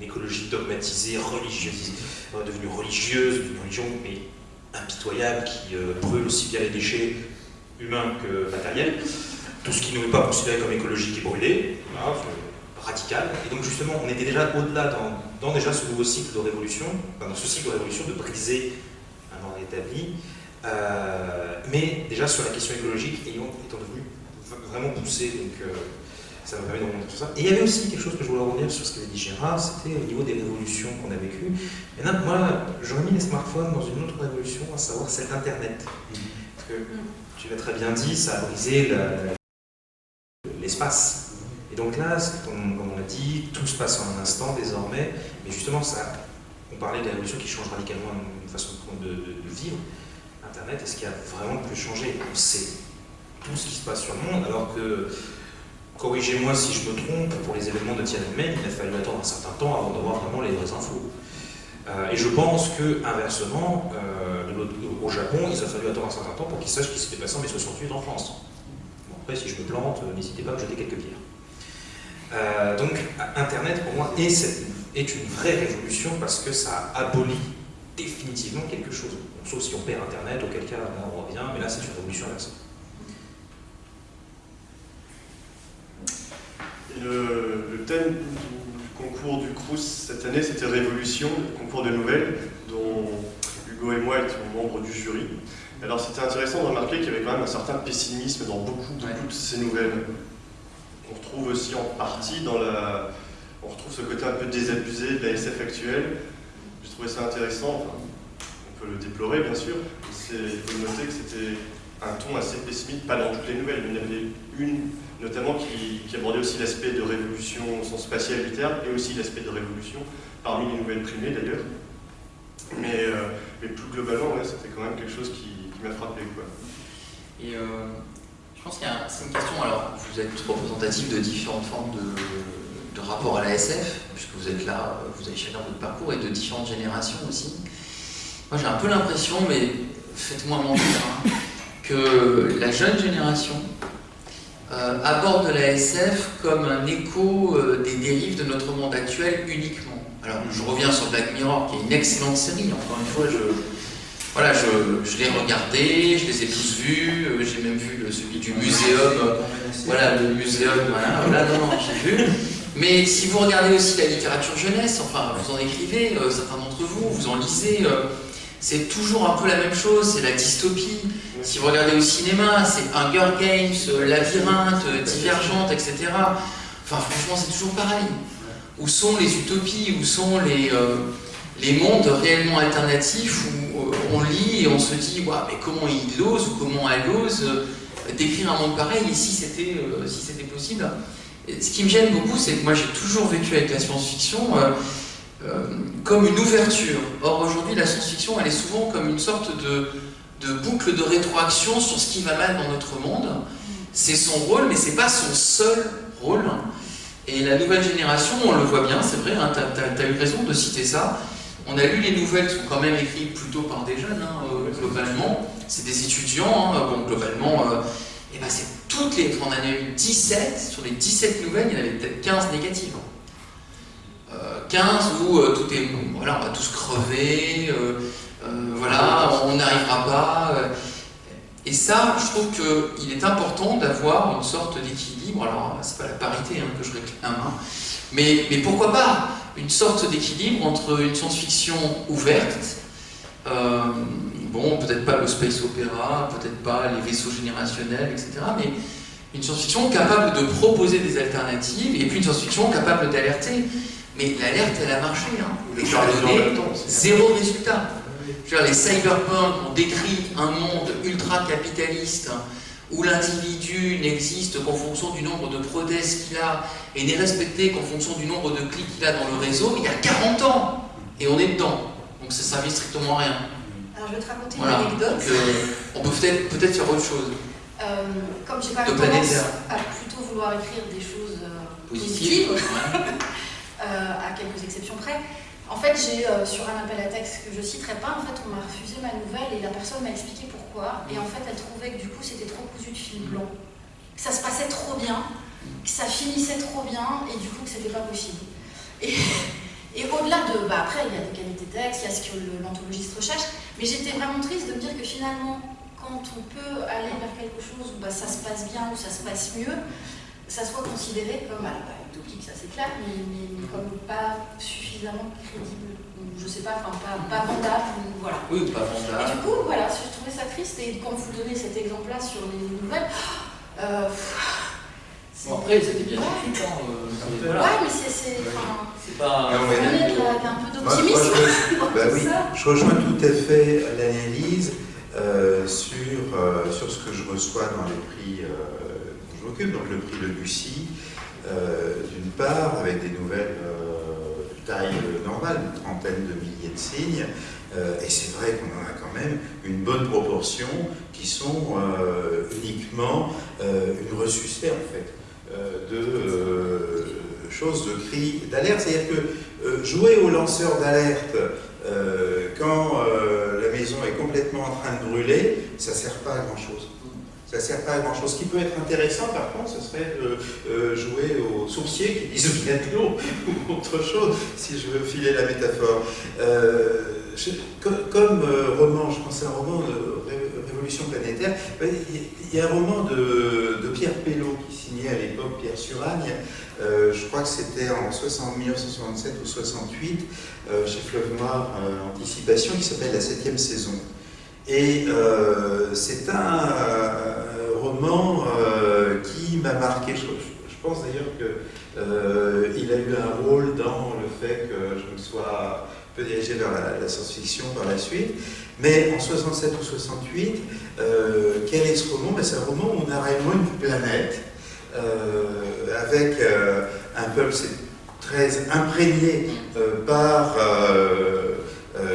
[SPEAKER 2] écologie dogmatisée, religieuse, devenue religieuse, une religion mais impitoyable qui brûle aussi bien les déchets humain que matériel. Tout ce qui n'est pas considéré comme écologique est brûlé, radical. Et donc justement, on était déjà au-delà dans, déjà ce nouveau cycle de révolution, dans ce cycle de révolution de briser un ordre établi, euh, mais déjà sur la question écologique, ayant, étant devenu vraiment poussé, donc euh, ça m'a permis de remonter tout ça. Et il y avait aussi quelque chose que je voulais revenir sur ce qu'avait dit Gérard, c'était au niveau des révolutions qu'on a vécues. Et là, moi, j'aurais mis les smartphones dans une autre révolution, à savoir celle d'Internet. Parce que tu l'as très bien dit, ça a brisé l'espace. Et donc là, comme, on l'a dit, tout se passe en un instant désormais, mais justement, ça, on parlait de la révolution qui change radicalement une façon de, vivre. Internet, est-ce qu'il a vraiment pu changer? On sait tout ce qui se passe sur le monde, alors que, corrigez-moi si je me trompe, pour les événements de Tiananmen, il a fallu attendre un certain temps avant d'avoir vraiment les vraies infos. Euh, et je pense que, inversement, euh, au Japon, il a fallu attendre un certain temps pour qu'ils sachent ce qui s'était passé en mai 68 en France. Bon, après, si je me plante, euh, n'hésitez pas à me jeter quelques pierres. donc, Internet, pour moi, est une vraie révolution parce que ça abolit définitivement quelque chose. sauf si on perd Internet, auquel cas on revient, mais là c'est une révolution inversée.
[SPEAKER 1] Le, le, thème du concours du Crous cette année, c'était Révolution, le concours de nouvelles, dont Hugo et moi étions membres du jury. Alors c'était intéressant de remarquer qu'il y avait quand même un certain pessimisme dans beaucoup, beaucoup de ces nouvelles. On retrouve aussi en partie dans la... On retrouve ce côté un peu désabusé de la SF actuelle. J'ai trouvé ça intéressant, enfin, on peut le déplorer bien sûr, mais il faut noter que c'était un ton assez pessimiste, pas dans toutes les nouvelles, mais il y en avait une notamment qui, abordait aussi l'aspect de révolution au sens spatial du terme, et aussi l'aspect de révolution, parmi les nouvelles primées d'ailleurs. Mais, euh, mais, plus globalement, ouais, c'était quand même quelque chose qui, m'a frappé. Quoi.
[SPEAKER 5] Et euh, je pense qu'il y a c'est une question, alors vous êtes représentatif de différentes formes de, de rapport à la SF, puisque vous êtes là, vous avez chacun votre parcours, et de différentes générations aussi. Moi j'ai un peu l'impression, mais faites-moi mentir, hein, que la jeune génération aborde la SF comme un écho euh, des dérives de notre monde actuel uniquement. Alors je reviens sur Black Mirror, qui est une excellente série, encore une fois, je, voilà, je, l'ai regardé, je les ai tous vus, euh, j'ai même vu celui du muséum, euh, voilà, le muséum, voilà, voilà non, non, j'ai vu. Mais si vous regardez aussi la littérature jeunesse, enfin, vous en écrivez, euh, certains d'entre vous, vous en lisez, euh, c'est toujours un peu la même chose, c'est la dystopie. Si vous regardez au cinéma, c'est Hunger Games, euh, Labyrinthe, Divergente, etc. Enfin, franchement, c'est toujours pareil. Où sont les utopies Où sont les, euh, les mondes réellement alternatifs où euh, on lit et on se dit ouais, mais comment il ose ou comment elle ose euh, décrire un monde pareil? Et si c'était si possible Ce qui me gêne beaucoup, c'est que moi j'ai toujours vécu avec la science-fiction euh, euh, comme une ouverture. Or aujourd'hui, la science-fiction, elle est souvent comme une sorte de, de boucle de rétroaction sur ce qui va mal dans notre monde. C'est son rôle, mais c'est pas son seul rôle. Et la nouvelle génération, on le voit bien, c'est vrai, hein, tu as, eu raison de citer ça. On a lu les nouvelles qui sont quand même écrites plutôt par des jeunes, hein, euh, globalement. C'est des étudiants, hein, bon, globalement, euh, et ben c'est toutes les. On en a eu 17, sur les 17 nouvelles, il y en avait peut-être 15 négatives. Euh, 15 où euh, tout est. Bon, voilà, on va tous crever, euh, voilà, on n'arrivera pas. Et ça, je trouve qu'il est important d'avoir une sorte d'équilibre. Alors, c'est pas la parité hein, que je réclame, hein, mais, mais pourquoi pas une sorte d'équilibre entre une science-fiction ouverte, euh, bon, peut-être pas le space opéra, peut-être pas les vaisseaux générationnels, etc., mais une science-fiction capable de proposer des alternatives, et puis une science-fiction capable d'alerter. Mais l'alerte, elle a marché. Hein. Et je donné zéro résultat. Je veux dire, les cyberpunk ont décrit un monde ultra-capitaliste où l'individu n'existe qu'en fonction du nombre de prothèses qu'il a et n'est respecté qu'en fonction du nombre de clics qu'il a dans le réseau, il y a 40 ans Et on est dedans. Donc ça ne servait strictement à rien.
[SPEAKER 3] Alors je vais te raconter
[SPEAKER 5] Voilà.
[SPEAKER 3] une anecdote.
[SPEAKER 5] Donc, euh, on peut peut-être peut faire autre chose.
[SPEAKER 3] Euh, comme j'ai pas tendance à plutôt vouloir écrire des choses euh, positives,
[SPEAKER 5] ouais.
[SPEAKER 3] euh, à quelques exceptions près. En fait, j'ai euh, sur un appel à texte que je citerai pas, en fait, on m'a refusé ma nouvelle et la personne m'a expliqué pourquoi. Et en fait, elle trouvait que du coup, c'était trop cousu de fil blanc, que ça se passait trop bien, que ça finissait trop bien et du coup que c'était pas possible. Et, et au-delà de, bah après, il y a des qualités de texte, il y a ce que l'anthologistes recherche, mais j'étais vraiment triste de me dire que finalement, quand on peut aller vers quelque chose où bah, ça se passe bien, où ça se passe mieux, ça soit considéré comme, alors, bah, utopique, ça c'est clair, mais, mais- mais comme pas suffisamment crédible, ou je sais pas, enfin pas, pas vendable, ou voilà.
[SPEAKER 5] Oui, ou pas
[SPEAKER 3] Et
[SPEAKER 5] vendable.
[SPEAKER 3] du coup, voilà, je trouvais ça triste, et quand vous donnez cet exemple-là sur les nouvelles, euh, c'est-
[SPEAKER 5] Bon, après, c'était bien
[SPEAKER 3] Ouais.
[SPEAKER 5] écrit. Hein, euh,
[SPEAKER 3] Ouais, mais c'est. c'est-
[SPEAKER 5] pas.
[SPEAKER 4] Non, mais-
[SPEAKER 3] d'un peu d'optimisme.
[SPEAKER 4] je, bah oui,
[SPEAKER 3] Ça.
[SPEAKER 4] je rejoins tout à fait l'analyse euh, sur, euh, sur ce que je reçois dans les prix euh, m'occupe, donc le prix Le Bussy, euh, d'une part, avec des nouvelles euh, de taille normale, une trentaine de milliers de signes, euh, et c'est vrai qu'on en a quand même une bonne proportion qui sont euh, uniquement euh, une ressuscité, en fait, euh, de euh, choses de cris d'alerte. C'est-à-dire que euh, jouer au lanceur d'alerte euh, quand euh, la maison est complètement en train de brûler, ça ne sert pas à grand-chose. Ça ne sert pas à grand chose. Ce qui peut être intéressant, par contre, ce serait de euh, jouer aux sourciers qui disent bien de l'eau ou autre chose, si je veux filer la métaphore. Euh, comme, euh, roman, je pense à un roman de Révolution planétaire, il y a un roman de, Pierre Pelot qui signait à l'époque Pierre Suragne, je crois que c'était en 60, 1967 ou 68, chez Fleuve Noir, Anticipation, qui s'appelle La septième saison. Et euh, c'est un euh, roman euh, qui m'a marqué. Je, pense d'ailleurs qu'il a eu un rôle dans le fait que je me sois un peu dirigé vers la, science-fiction par la suite. Mais en 67 ou 68, quel est ce roman? Ben, C'est un roman où on a réellement une planète avec un peuple très imprégné par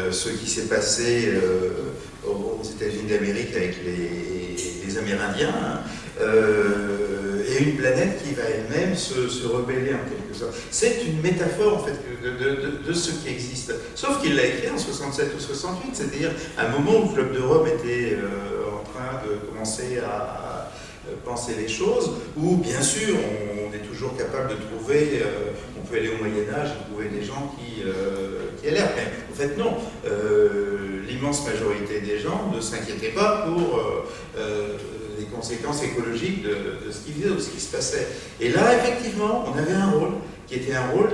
[SPEAKER 4] ce qui s'est passé aux États-Unis d'Amérique avec les, Amérindiens, euh, et une planète qui va elle-même se, rebeller en quelque sorte. C'est une métaphore en fait de, ce qui existe. Sauf qu'il l'a écrit en 67 ou 68, c'est-à-dire à un moment où le Club de était euh, en train de commencer à, penser les choses, où bien sûr on, est toujours capable de trouver, euh, on peut aller au Moyen Âge et trouver des gens qui, qui l'air, mais en fait non l'immense majorité des gens ne s'inquiétaient pas pour euh, euh, les conséquences écologiques de, ce qui, de ce qui se passait. Et là, effectivement, on avait un rôle qui était un rôle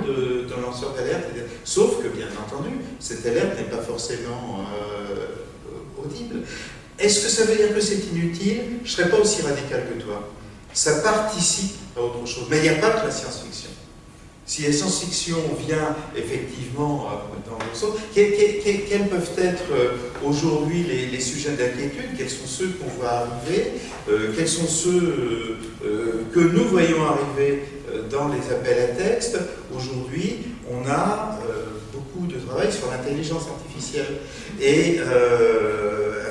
[SPEAKER 4] d'un lanceur d'alerte, sauf que, bien entendu, cette alerte n'est pas forcément euh, audible. Est-ce que ça veut dire que c'est inutile? Je ne serais pas aussi radical que toi. Ça participe à autre chose. Mais il n'y a pas que la science-fiction. Si la science-fiction vient effectivement euh, dans le sens, quels, peuvent être euh, aujourd'hui les, sujets d'inquiétude? Quels sont ceux qu'on voit arriver? Euh, Quels sont ceux que nous voyons arriver dans les appels à texte Aujourd'hui, on a beaucoup de travail sur l'intelligence artificielle et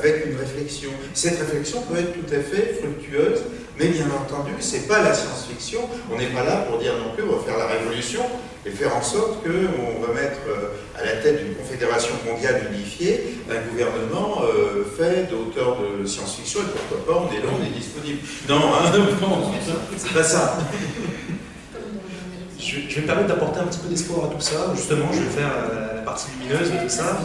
[SPEAKER 4] avec une réflexion. Cette réflexion peut être tout à fait fructueuse mais bien entendu, ce n'est pas la science-fiction. On n'est pas là pour dire non plus on va faire la révolution et faire en sorte qu'on va mettre euh, à la tête d'une confédération mondiale unifiée un gouvernement euh, fait d'auteurs de science-fiction et pourquoi pas on est là, on est disponible. Non, hein, c'est pas ça.
[SPEAKER 2] Je, vais me permettre d'apporter un petit peu d'espoir à tout ça. Justement, je vais faire la, partie lumineuse de tout ça.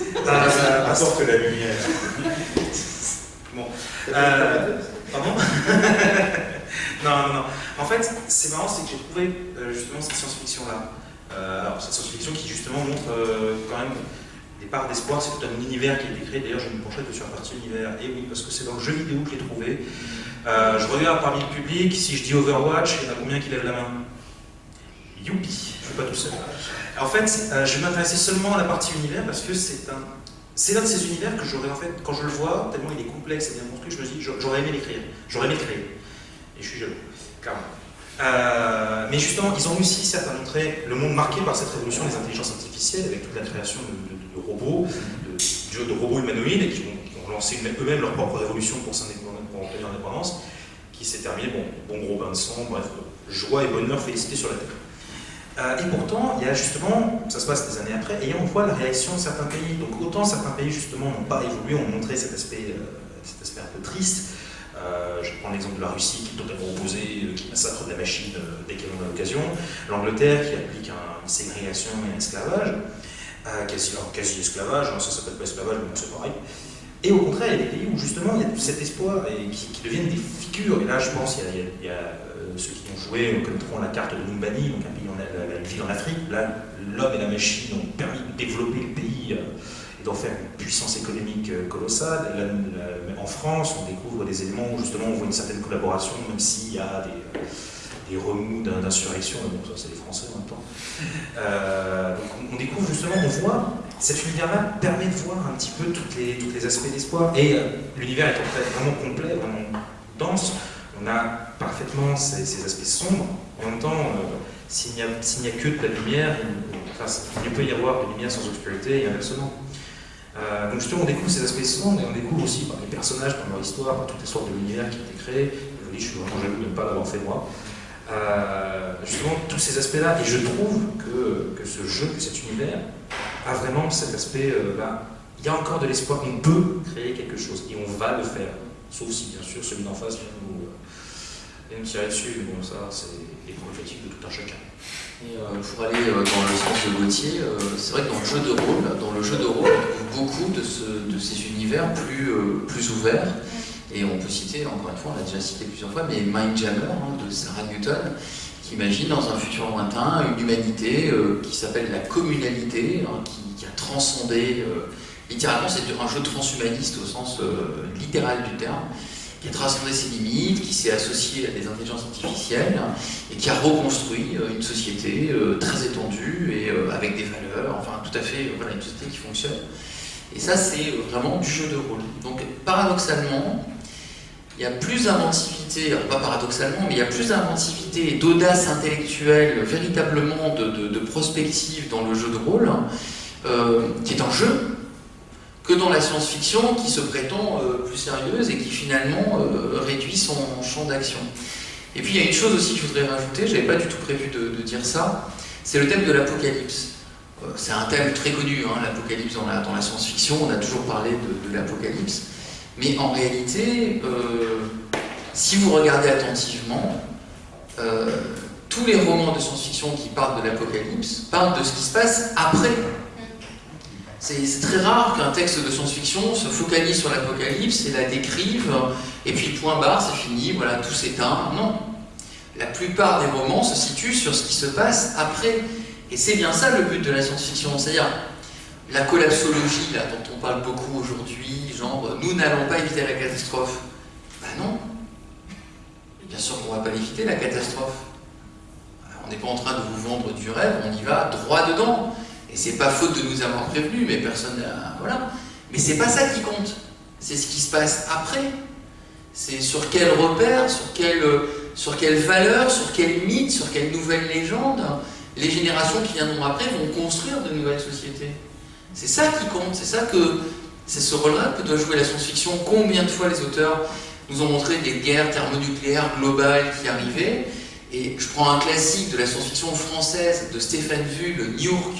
[SPEAKER 4] Euh, apporte la lumière.
[SPEAKER 2] bon. Euh, Pardon Non, non, non. En fait, c'est marrant, c'est que j'ai trouvé euh, justement cette science-fiction-là. Euh, alors, cette science-fiction qui justement montre quand même des parts d'espoir, c'est tout un univers qui a été créé. D'ailleurs, je me pencherai sur la partie univers. Et oui, parce que c'est dans le jeu vidéo que je l'ai trouvé. je regarde parmi le public, si je dis Overwatch, il y en a combien qui lèvent la main? Youpi, je ne suis pas tout seul. En fait, je vais m'intéresser seulement à la partie univers parce que c'est un c'est l'un de ces univers que j'aurais en fait, quand je le vois, tellement il est complexe et bien construit, je me dis, j'aurais aimé l'écrire, j'aurais aimé le créer. Et je suis jaloux, clairement. Euh, mais justement, ils ont réussi certes à montrer le monde marqué par cette révolution des intelligences artificielles, avec toute la création de, robots, de, robots humanoïdes, qui ont, lancé eux-mêmes leur propre révolution pour, pour obtenir l'indépendance, qui s'est terminée, bon, bon gros bain de sang, bref, joie et bonheur, félicité sur la Terre. Euh, et pourtant, il y a justement, ça se passe des années après, et on voit la réaction de certains pays. Donc autant certains pays justement n'ont pas évolué, ont montré cet aspect, euh, cet aspect un peu triste. Euh, je prends l'exemple de la Russie qui est totalement opposée, qui massacre de la machine dès qu'elle en a l'occasion. L'Angleterre qui applique une ségrégation et un esclavage, quasi, quasi esclavage, hein, ça s'appelle pas esclavage, mais c'est pareil. Et au contraire, il y a des pays où justement il y a cet espoir et qui, deviennent des figures. Et là, je pense, il y a, il y a ceux qui ont joué connaîtront la carte de Numbani, donc un pays une ville en Afrique. Là, l'homme et la machine ont permis de développer le pays euh, et d'en faire une puissance économique euh, colossale. en France, on découvre des éléments où justement on voit une certaine collaboration, même s'il y a des, remous d'insurrection, bon, ça c'est les Français en même temps. Euh, on découvre justement, on voit, cet univers-là permet de voir un petit peu tous les, aspects d'espoir. Et l'univers est vraiment complet, vraiment dense. On a parfaitement ces, aspects sombres. En même temps, s'il n'y a, que de la lumière, il peut y avoir de lumière sans obscurité et inversement. Euh, donc justement, on découvre ces aspects sombres et on découvre aussi par les personnages, par leur histoire, par toutes les sortes de l'univers qui ont été créés. Je vous dis, je suis vraiment jaloux de ne pas l'avoir fait moi. Euh, justement, tous ces aspects-là, et je trouve que, ce jeu, que cet univers, a vraiment cet aspect, euh, là, il y a encore de l'espoir, on peut créer quelque chose, et on va le faire. Sauf si, bien sûr, celui d'en face vient nous, euh, vient nous tirer dessus. Mais bon, ça, c'est les prérogatives de tout un chacun.
[SPEAKER 5] Et euh, pour aller euh, dans le sens de Gauthier, euh, c'est vrai que dans le jeu de rôle, dans le jeu de rôle, on trouve beaucoup de, ce- de ces univers plus, euh, plus ouverts. Et on peut citer, encore une fois, on l'a déjà cité plusieurs fois, mais Mindjammer hein, de Sarah Newton, qui imagine dans un futur lointain une humanité euh, qui s'appelle la communalité, hein, qui, qui a transcendé, euh, littéralement c'est un jeu transhumaniste au sens euh, littéral du terme, qui a transcendé ses limites, qui s'est associé à des intelligences artificielles et qui a reconstruit euh, une société euh, très étendue et euh, avec des valeurs, enfin tout à fait, voilà, une société qui fonctionne. Et ça, c'est vraiment du jeu de rôle. Donc, paradoxalement, il y a plus d'inventivité, pas paradoxalement, mais il y a plus d'inventivité et d'audace intellectuelle, véritablement de, prospective dans le jeu de rôle, qui est un jeu, que dans la science-fiction qui se prétend euh, plus sérieuse et qui finalement euh, réduit son champ d'action. Et puis il y a une chose aussi que je voudrais rajouter, j'avais pas du tout prévu de, dire ça, c'est le thème de l'apocalypse. Euh, c'est un thème très connu, hein, l'apocalypse dans la, science-fiction, on a toujours parlé de, l'apocalypse. Mais en réalité, si vous regardez attentivement, tous les romans de science-fiction qui parlent de l'apocalypse parlent de ce qui se passe après. C'est très rare qu'un texte de science-fiction se focalise sur l'apocalypse et la décrive, et puis point barre, c'est fini, voilà, tout s'éteint. Non. La plupart des romans se situent sur ce qui se passe après. Et c'est bien ça le but de la science-fiction, c'est-à-dire la collapsologie dont on parle beaucoup aujourd'hui, genre nous n'allons pas éviter la catastrophe. Ben non. Bien sûr qu'on ne va pas l'éviter la catastrophe. On n'est pas en train de vous vendre du rêve, on y va droit dedans. Et c'est pas faute de nous avoir prévenus, mais personne n'a. Voilà. Mais c'est pas ça qui compte. C'est ce qui se passe après. C'est sur quel repère, sur quelle, sur quelle valeur, sur quel mythe, sur quelle nouvelle légende les générations qui viendront après vont construire de nouvelles sociétés. C'est ça qui compte, c'est ça que. C'est ce rôle-là que doit jouer la science-fiction. Combien de fois les auteurs nous ont montré des guerres thermonucléaires globales qui arrivaient Et je prends un classique de la science-fiction française de Stéphane Vu, le New York,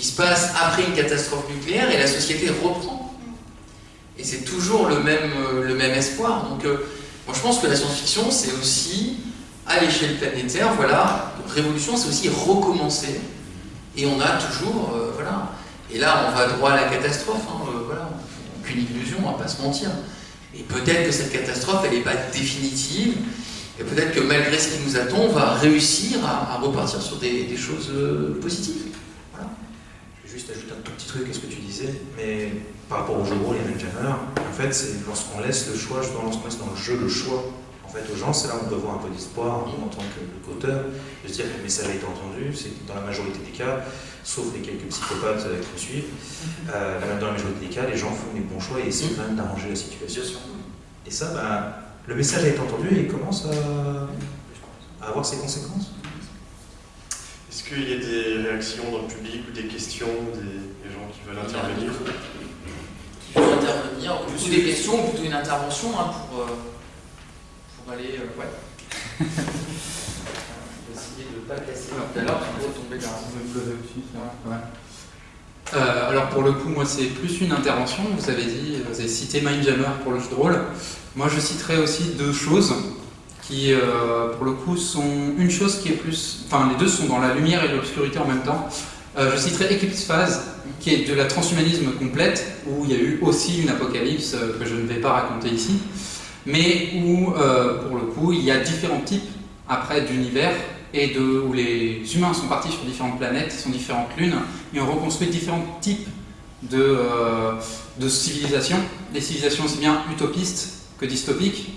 [SPEAKER 5] qui se passe après une catastrophe nucléaire et la société reprend. Et c'est toujours le même, euh, le même espoir. Donc, euh, moi je pense que la science-fiction, c'est aussi, à l'échelle planétaire, voilà, révolution, c'est aussi recommencer. Et on a toujours, euh, voilà. Et là, on va droit à la catastrophe, hein, voilà. Aucune illusion, on va pas se mentir. Et peut-être que cette catastrophe, elle n'est pas définitive. Et peut-être que malgré ce qui nous attend, on va réussir à, repartir sur des, choses positives.
[SPEAKER 2] Juste ajouter un tout petit truc à ce que tu disais, mais par rapport au jeu de rôle et Windjammer, en fait, c'est lorsqu'on laisse le choix, justement, lorsqu'on laisse dans le jeu le choix en fait, aux gens, c'est là où on peut voir un peu d'espoir en tant qu'auteur, de se dire que le message a été entendu, c'est dans la majorité des cas, sauf les quelques psychopathes euh, qui me suivent, euh, dans la majorité des cas, les gens font les bons choix et essaient même d'arranger la situation. Et ça, ben, le message a été entendu et il commence à avoir ses conséquences.
[SPEAKER 1] Est-ce qu'il y a des réactions dans le public ou des questions, des, des gens qui veulent intervenir
[SPEAKER 5] Qui veut intervenir, ou plutôt des questions, ou plutôt une intervention hein, pour, euh, pour aller. euh, ouais. Je vais essayer de ne pas casser tout à l'heure, pour tomber dans.
[SPEAKER 6] Euh, alors pour le coup, moi c'est plus une intervention. Vous avez dit, vous avez cité Mindjammer pour le jeu de rôle. Moi je citerai aussi deux choses qui, euh, pour le coup, sont une chose qui est plus, enfin les deux sont dans la lumière et l'obscurité en même temps. Euh, je citerai Eclipse Phase, qui est de la transhumanisme complète, où il y a eu aussi une apocalypse euh, que je ne vais pas raconter ici, mais où, euh, pour le coup, il y a différents types après d'univers et de, où les humains sont partis sur différentes planètes, sur différentes lunes, et ont reconstruit différents types de, de civilisations, des civilisations aussi bien utopistes que dystopiques,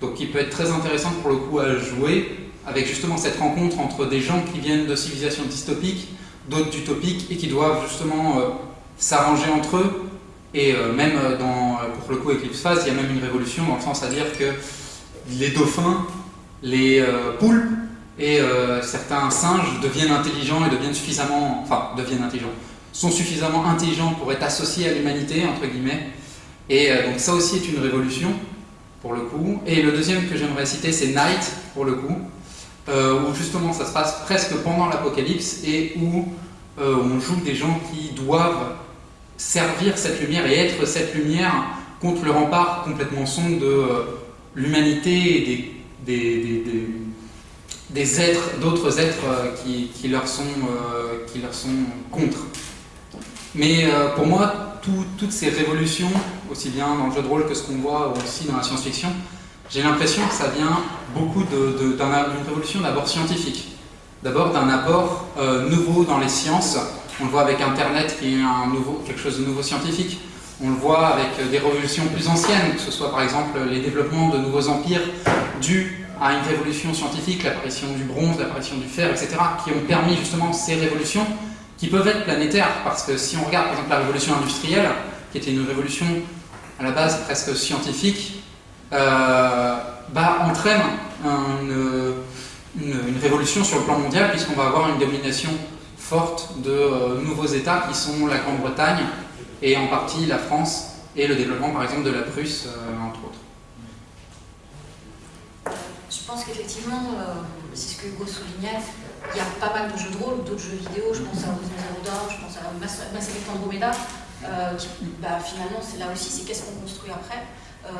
[SPEAKER 6] donc qui peut être très intéressante pour le coup à jouer, avec justement cette rencontre entre des gens qui viennent de civilisations dystopiques, d'autres utopiques, et qui doivent justement euh, s'arranger entre eux, et euh, même euh, dans, pour le coup Eclipse Phase, il y a même une révolution dans le sens à dire que les dauphins, les euh, poulpes, et certains singes deviennent intelligents et deviennent suffisamment, enfin deviennent intelligents, sont suffisamment intelligents pour être associés à l'humanité entre guillemets. Et donc ça aussi est une révolution pour le coup. Et le deuxième que j'aimerais citer c'est Night pour le coup, euh, où justement ça se passe presque pendant l'apocalypse et où euh, on joue des gens qui doivent servir cette lumière et être cette lumière contre le rempart complètement sombre de euh, l'humanité et des, des, des, des êtres, d'autres êtres qui, qui, leur sont, qui leur sont contre. Mais pour moi, tout, toutes ces révolutions, aussi bien dans le jeu de rôle que ce qu'on voit aussi dans la science-fiction, j'ai l'impression que ça vient beaucoup d'une révolution d'abord scientifique. D'abord d'un apport nouveau dans les sciences. On le voit avec Internet qui est quelque chose de nouveau scientifique. On le voit avec des révolutions plus anciennes, que ce soit par exemple les développements de nouveaux empires dus à une révolution scientifique, l'apparition du bronze, l'apparition du fer, etc., qui ont permis justement ces révolutions qui peuvent être planétaires, parce que si on regarde par exemple la révolution industrielle, qui était une révolution à la base presque scientifique, euh, bah, entraîne une, révolution sur le plan mondial, puisqu'on va avoir une domination forte de euh, nouveaux États qui sont la Grande-Bretagne, et en partie la France et le développement par exemple de la Prusse, euh, entre autres.
[SPEAKER 3] Je pense qu'effectivement, c'est ce que Hugo soulignait, il y a pas mal de jeux de rôle, d'autres jeux vidéo, je pense à Horizon Zero Dawn, je pense à Mass Effect Andromeda, euh, bah, finalement c'est là aussi, c'est qu'est-ce qu'on construit après. Euh,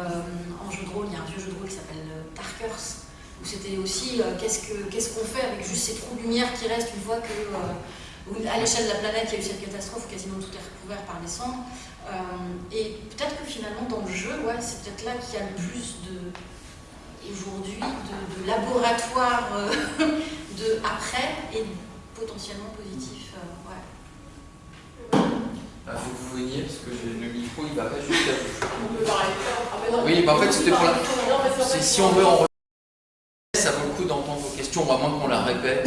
[SPEAKER 3] en jeu de rôle, il y a un vieux jeu de rôle qui s'appelle Darkers, où c'était aussi euh, qu'est-ce qu'on qu fait avec juste ces trous de lumière qui restent une fois que à l'échelle de la planète, il y a eu cette catastrophe quasiment tout est recouvert par les cendres. Euh, et peut-être que finalement, dans le jeu, c'est peut-être là qu'il y a le plus de, aujourd'hui, de, de, laboratoire euh, de après et potentiellement positif. Ouais.
[SPEAKER 5] Il faut que vous veniez parce que le micro il va pas jusqu'à vous.
[SPEAKER 7] On peut parler.
[SPEAKER 5] Oui, bah en fait c'était pour la. Si on veut en ça vaut le coup d'entendre vos questions, à moins qu'on la répète.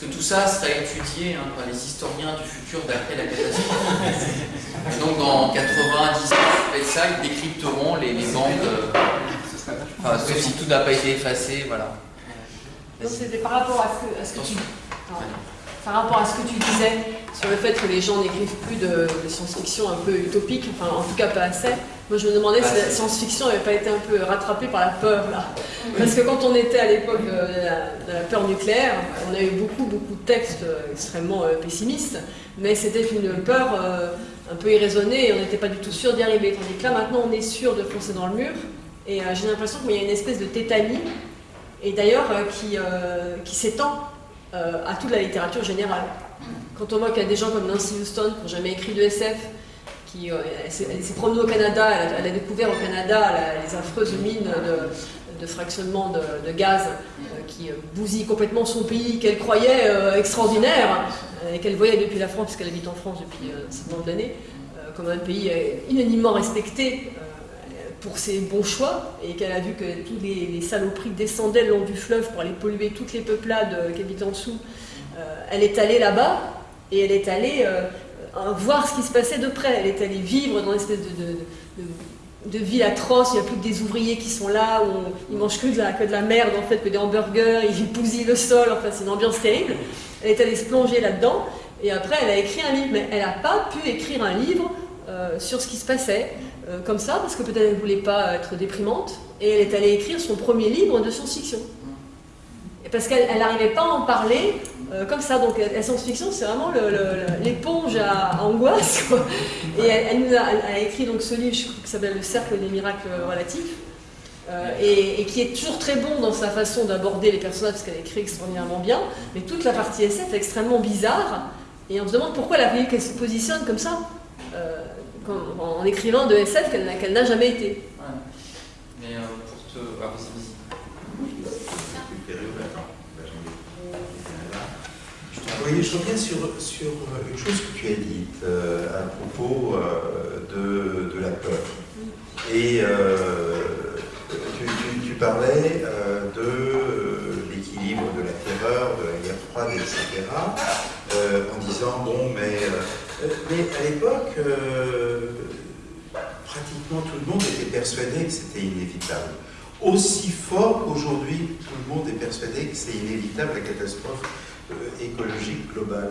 [SPEAKER 5] que tout ça serait étudié hein, par les historiens du futur d'après la catastrophe. Et donc dans 90 ça, ils décrypteront les, les bandes, euh, enfin, sauf si tout n'a pas été effacé, voilà.
[SPEAKER 7] Donc c'était par rapport à ce que, à ce que tu... Par rapport à ce que tu disais sur le fait que les gens n'écrivent plus de, de science-fiction un peu utopique, enfin en tout cas pas assez, moi je me demandais si la science-fiction n'avait pas été un peu rattrapée par la peur là. Parce que quand on était à l'époque de, de, la peur nucléaire, on a eu beaucoup beaucoup de textes extrêmement pessimistes, mais c'était une peur un peu irraisonnée et on n'était pas du tout sûr d'y arriver. Tandis que là maintenant on est sûr de foncer dans le mur et j'ai l'impression qu'il y a une espèce de tétanie et d'ailleurs qui, euh, qui s'étend euh, à toute la littérature générale. Quand on voit qu'il y a des gens comme Nancy Houston qui n'ont jamais écrit de SF, qui euh, s'est promenée au Canada, elle a, découvert au Canada les affreuses mines de, fractionnement de, de gaz euh, qui bousillent complètement son pays qu'elle croyait euh, extraordinaire et qu'elle voyait depuis la France, puisqu'elle habite en France depuis un certain nombre d'années, comme un pays unanimement respecté pour ses bons choix et qu'elle a vu que tous les, les, saloperies descendaient le long du fleuve pour aller polluer toutes les peuplades qui habitent en dessous, euh, elle est allée là-bas et elle est allée euh, voir ce qui se passait de près. Elle est allée vivre dans une espèce de, de, de, de ville atroce, il n'y a plus que des ouvriers qui sont là, où on, ils mangent que de, la, que de la merde, en fait, que des hamburgers, ils bousillent le sol, enfin c'est une ambiance terrible. Elle est allée se plonger là-dedans et après elle a écrit un livre, mais elle n'a pas pu écrire un livre euh, sur ce qui se passait euh, comme ça, parce que peut-être elle ne voulait pas être déprimante, et elle est allée écrire son premier livre de science-fiction. Parce qu'elle n'arrivait pas à en parler euh, comme ça. Donc la science-fiction, c'est vraiment l'éponge à, angoisse. Et elle, nous a, écrit donc ce livre qui s'appelle Le cercle des miracles relatifs. Euh, et, qui est toujours très bon dans sa façon d'aborder les personnages, parce qu'elle écrit extraordinairement bien, mais toute la partie SF est extrêmement bizarre, et on se demande pourquoi elle a fallu qu'elle se positionne comme ça. En écrivant de SF qu'elle qu n'a jamais été.
[SPEAKER 5] Ouais. Mais euh, pour te. Ah,
[SPEAKER 4] Oui, je reviens sur, sur une chose que tu as dite euh, à propos euh, de, de, la peur. Et euh, tu, tu, tu, parlais de l'équilibre de la terreur, de la guerre froide, etc. en disant, bon, mais mais à l'époque, euh, pratiquement tout le monde était persuadé que c'était inévitable. Aussi fort qu'aujourd'hui, tout le monde est persuadé que c'est inévitable la catastrophe écologique globale.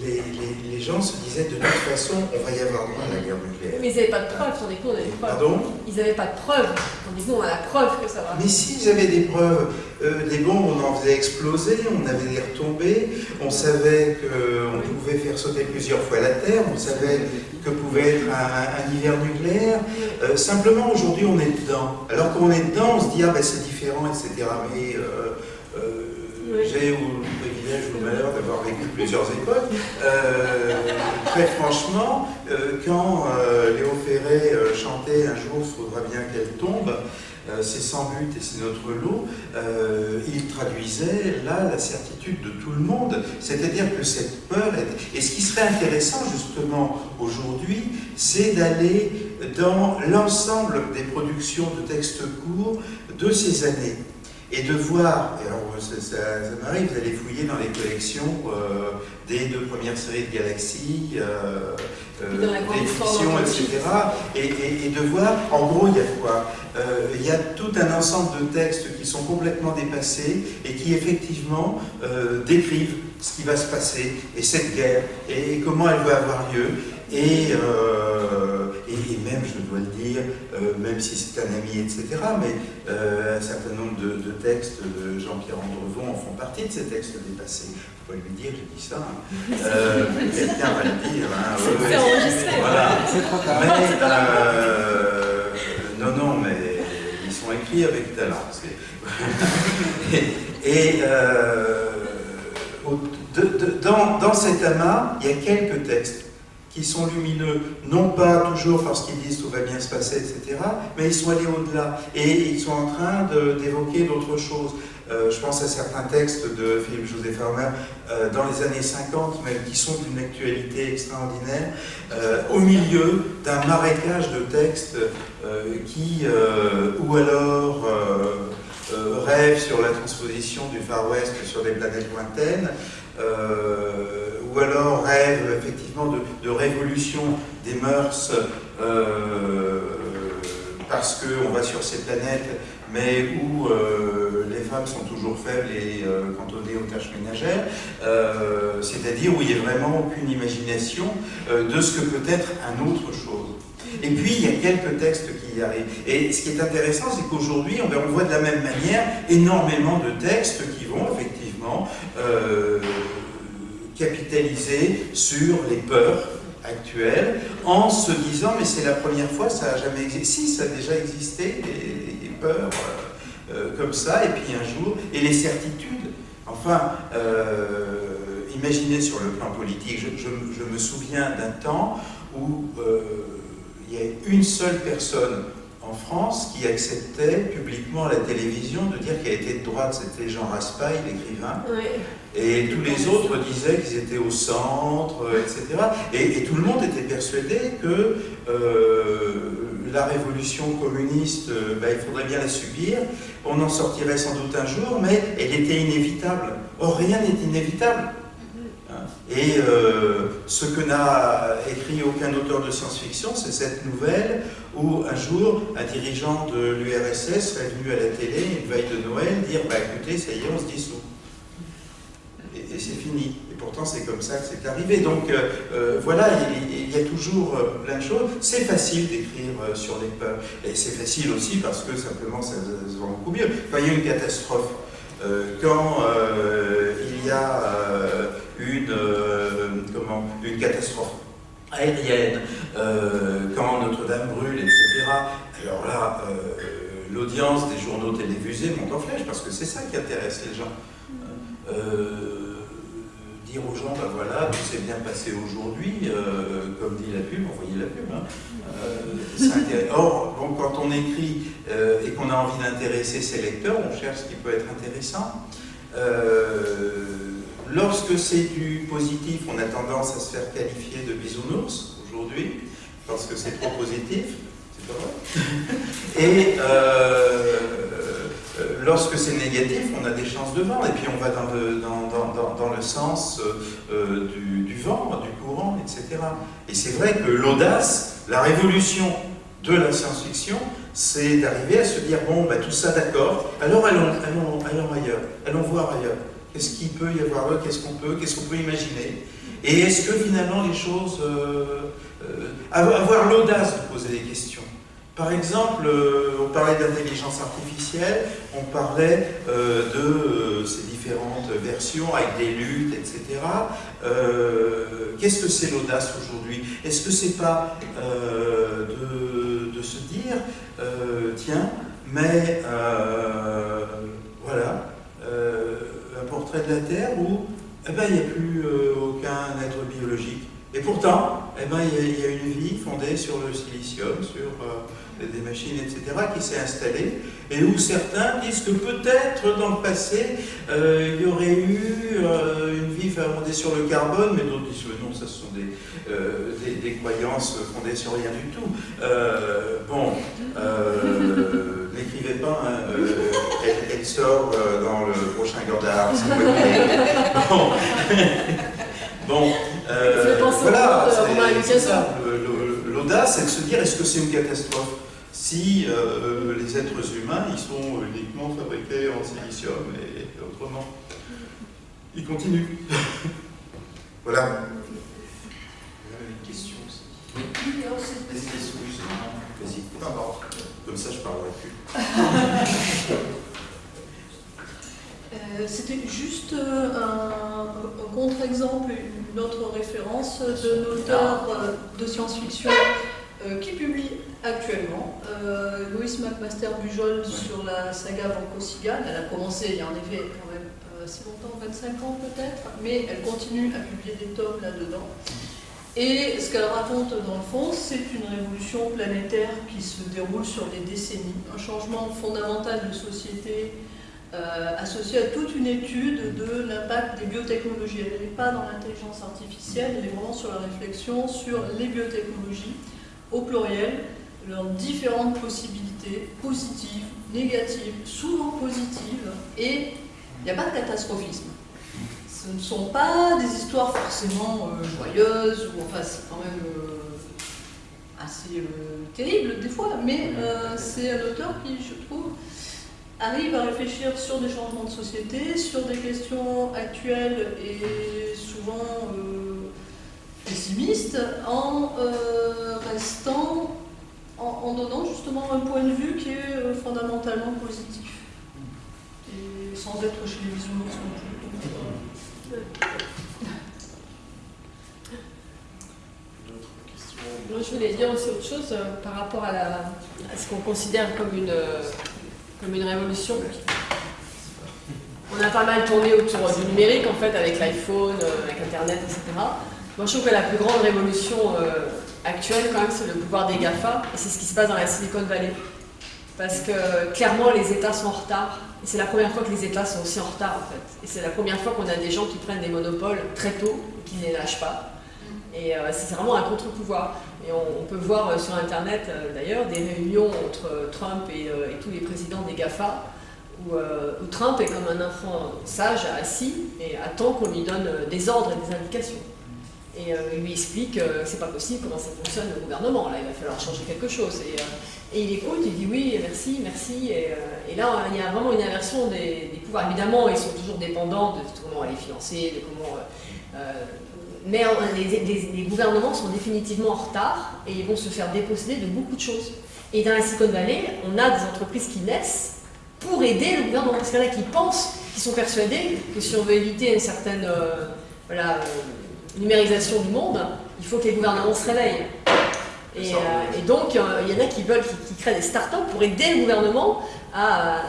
[SPEAKER 4] Les, les, gens se disaient de toute façon, on va y avoir droit à la guerre nucléaire.
[SPEAKER 7] Mais ils n'avaient pas de preuves, nous on a des preuves.
[SPEAKER 4] Pardon?
[SPEAKER 7] Ils n'avaient pas de preuves, que nous on a la preuve que ça va.
[SPEAKER 4] Mais s'ils avaient des preuves, les bombes on en faisait exploser, on avait des retombées, on savait qu'on pouvait faire sauter plusieurs fois la Terre, on savait que pouvait être un, hiver nucléaire. simplement aujourd'hui on est dedans. Alors qu'on est dedans, on se dit ah ben c'est différent, etc. Mais j'ai ou le privilège ou d'avoir vécu plusieurs époques. Euh, très franchement, euh, quand euh, Léo Ferré chantait Un jour, il faudra bien qu'elle tombe, c'est sans but et c'est notre lot, il traduisait là la certitude de tout le monde. C'est-à-dire que cette peur, et ce qui serait intéressant justement aujourd'hui, c'est d'aller dans l'ensemble des productions de textes courts de ces années et de voir, alors ça, ça, m'arrive, d'aller fouiller dans les collections euh, des deux premières séries de Galaxy, euh, euh, des fictions, etc. Et, et, de voir, en gros, il y a quoi Il y a tout un ensemble de textes qui sont complètement dépassés et qui effectivement décrivent ce qui va se passer et cette guerre et comment elle va avoir lieu. Et, et, même, je dois le dire, euh, même si c'est un ami, etc., mais euh, un certain nombre de, textes de Jean-Pierre Andrevon en font partie de ces textes dépassés. Il faut lui dire, j'ai dit ça. Hein. Euh, Quelqu'un va le dire. Hein,
[SPEAKER 7] c'est enregistré.
[SPEAKER 4] Voilà.
[SPEAKER 7] C'est trop tard.
[SPEAKER 4] Mais, non, non, mais ils sont écrits avec talent. et, dans, dans cet amas, il y a quelques textes qui sont lumineux, non pas toujours parce qu'ils disent tout va bien se passer, etc., mais ils sont allés au-delà et ils sont en train d'évoquer d'autres choses. Euh, je pense à certains textes de Philippe José Farmer euh, dans les années 50, mais qui sont d'une actualité extraordinaire, euh, au milieu d'un marécage de textes qui, ou alors rêvent sur la transposition du Far West sur des planètes lointaines, ou alors rêve effectivement de, révolution des mœurs euh, parce qu'on va sur ces planètes, mais où euh, les femmes sont toujours faibles et euh, cantonnées aux tâches ménagères, c'est-à-dire où il n'y a vraiment aucune imagination de ce que peut être un autre chose. Et puis, il y a quelques textes qui y arrivent. Et ce qui est intéressant, c'est qu'aujourd'hui, on, voit de la même manière énormément de textes qui vont effectivement capitaliser sur les peurs actuelles en se disant mais c'est la première fois, ça n'a jamais existé. Si, ça a déjà existé, des, peurs euh, euh, comme ça, et puis un jour, et les certitudes. Enfin, euh, imaginez sur le plan politique, je, me souviens d'un temps où il y a une seule personne en France qui acceptait publiquement à la télévision de dire qu'elle était de droite, c'était Jean Raspail, l'écrivain. Et tous les autres disaient qu'ils étaient au centre, etc. Et, tout le monde était persuadé que euh, la révolution communiste, euh, ben, il faudrait bien la subir, on en sortirait sans doute un jour, mais elle était inévitable. Or, rien n'est inévitable. Et euh, ce que n'a écrit aucun auteur de science-fiction, c'est cette nouvelle où un jour, un dirigeant de l'URSS serait venu à la télé, une veille de Noël, dire bah, écoutez, ça y est, on se dissout. Et, et c'est fini. Et pourtant, c'est comme ça que c'est arrivé. Donc euh, euh, voilà, il, y a toujours plein de choses. C'est facile d'écrire sur les peurs. Et c'est facile aussi parce que simplement, ça, se vend beaucoup mieux. Quand il y a une catastrophe, quand il y a une, euh, catastrophe aérienne, euh, quand Notre-Dame brûle, etc. Alors là, euh, l'audience des journaux télévisés monte en flèche, parce que c'est ça qui intéresse les gens. dire aux gens, ben voilà, tout s'est bien passé aujourd'hui, comme dit la pub, envoyez la pub. Hein. Or, quand on écrit et qu'on a envie d'intéresser ses lecteurs, on cherche ce qui peut être intéressant. Lorsque c'est du positif, on a tendance à se faire qualifier de bisounours aujourd'hui, parce que c'est trop positif, c'est pas vrai? Et euh, euh, lorsque c'est négatif, on a des chances de vent, et puis on va dans le, dans, le sens euh, du, vent, du courant, etc. Et c'est vrai que l'audace, la révolution de la science-fiction, c'est d'arriver à se dire, bon, bah, tout ça d'accord, alors allons, allons, allons ailleurs, allons voir ailleurs. Qu'est-ce qu'il peut y avoir là Qu'est-ce qu'on peut? Qu'est-ce qu'on peut imaginer? Et est-ce que finalement les choses... avoir l'audace de poser des questions. Par exemple, euh, on parlait d'intelligence artificielle, on parlait euh, de euh, ces différentes versions avec des luttes, etc. Qu'est-ce que c'est l'audace aujourd'hui? Est-ce que c'est pas de, se dire, tiens, mais voilà, un portrait de la Terre où eh ben, il n'y a plus aucun être biologique. Et pourtant, eh ben, il y, a une vie fondée sur le silicium, sur des machines, etc., qui s'est installée, et où certains disent que peut-être dans le passé, euh, il y aurait eu euh, une vie fondée sur le carbone, mais d'autres disent que non, ça ce sont des, euh, des, croyances fondées sur rien du tout. bon, n'écrivez pas, hein, elle, sort dans le prochain Gordard, si vous Bon, bon voilà, c'est ça. L'audace, c'est de se dire, est-ce que c'est une catastrophe si euh, les êtres humains, ils sont uniquement fabriqués en silicium et autrement? Ils continuent. voilà.
[SPEAKER 2] Une question aussi.
[SPEAKER 3] Oui,
[SPEAKER 4] Vas-y. Comme ça, je parlerai plus.
[SPEAKER 8] Euh, c'était juste euh, un, contre-exemple, une autre référence d'un auteur de science-fiction qui publie actuellement. Euh, Louise McMaster Bujol sur la saga Banco Sigan. Elle a commencé il y a en effet quand même euh, assez longtemps, 25 ans peut-être, mais elle continue à publier des tomes là-dedans. Et ce qu'elle raconte dans le fond, c'est une révolution planétaire qui se déroule sur des décennies, un changement fondamental de société euh, associé à toute une étude de l'impact des biotechnologies. Elle n'est pas dans l'intelligence artificielle, elle est vraiment sur la réflexion sur les biotechnologies au pluriel, leurs différentes possibilités, positives, négatives, souvent positives, et il n'y a pas de catastrophisme. Ce ne sont pas des histoires forcément euh, joyeuses, ou enfin c'est quand même euh, assez euh, terrible des fois, mais c'est un auteur qui, je trouve, arrive à réfléchir sur des changements de société, sur des questions actuelles et souvent pessimistes, en restant en, donnant justement un point de vue qui est fondamentalement positif. Et sans être chez les bisounours non plus. Euh,
[SPEAKER 7] Moi, je voulais dire aussi autre chose euh, par rapport à, ce qu'on considère comme une, comme une révolution. On a pas mal tourné autour du numérique, en fait, avec l'iPhone, avec Internet, etc. Moi, je trouve que la plus grande révolution actuelle, quand même, c'est le pouvoir des GAFA, et c'est ce qui se passe dans la Silicon Valley. Parce que clairement, les États sont en retard. C'est la première fois que les États sont aussi en retard, en fait. Et c'est la première fois qu'on a des gens qui prennent des monopoles très tôt qui ne les lâchent pas. Et euh, c'est vraiment un contre-pouvoir. Et on, peut voir euh, sur Internet, euh, d'ailleurs, des réunions entre Trump et, tous les présidents des GAFA, où, Trump est comme un enfant sage, assis, et attend qu'on lui donne des ordres et des indications. Et il lui explique que c'est pas possible, comment ça fonctionne le gouvernement. Là, il va falloir changer quelque chose. Euh, il écoute, il dit oui, merci, merci. Et, euh, là, il y a vraiment une inversion des, pouvoirs. Évidemment, ils sont toujours dépendants de comment aller financer, de comment. mais les, gouvernements sont définitivement en retard et ils vont se faire déposséder de beaucoup de choses. Et dans la Silicon Valley, on a des entreprises qui naissent pour aider le gouvernement. Parce qu'il y en a qui pensent, qui sont persuadés que si on veut éviter une certaine voilà, numérisation du monde, il faut que les gouvernements se réveillent. Et, euh, donc, euh, il y en a qui veulent, qui, créent des startups pour aider le gouvernement à,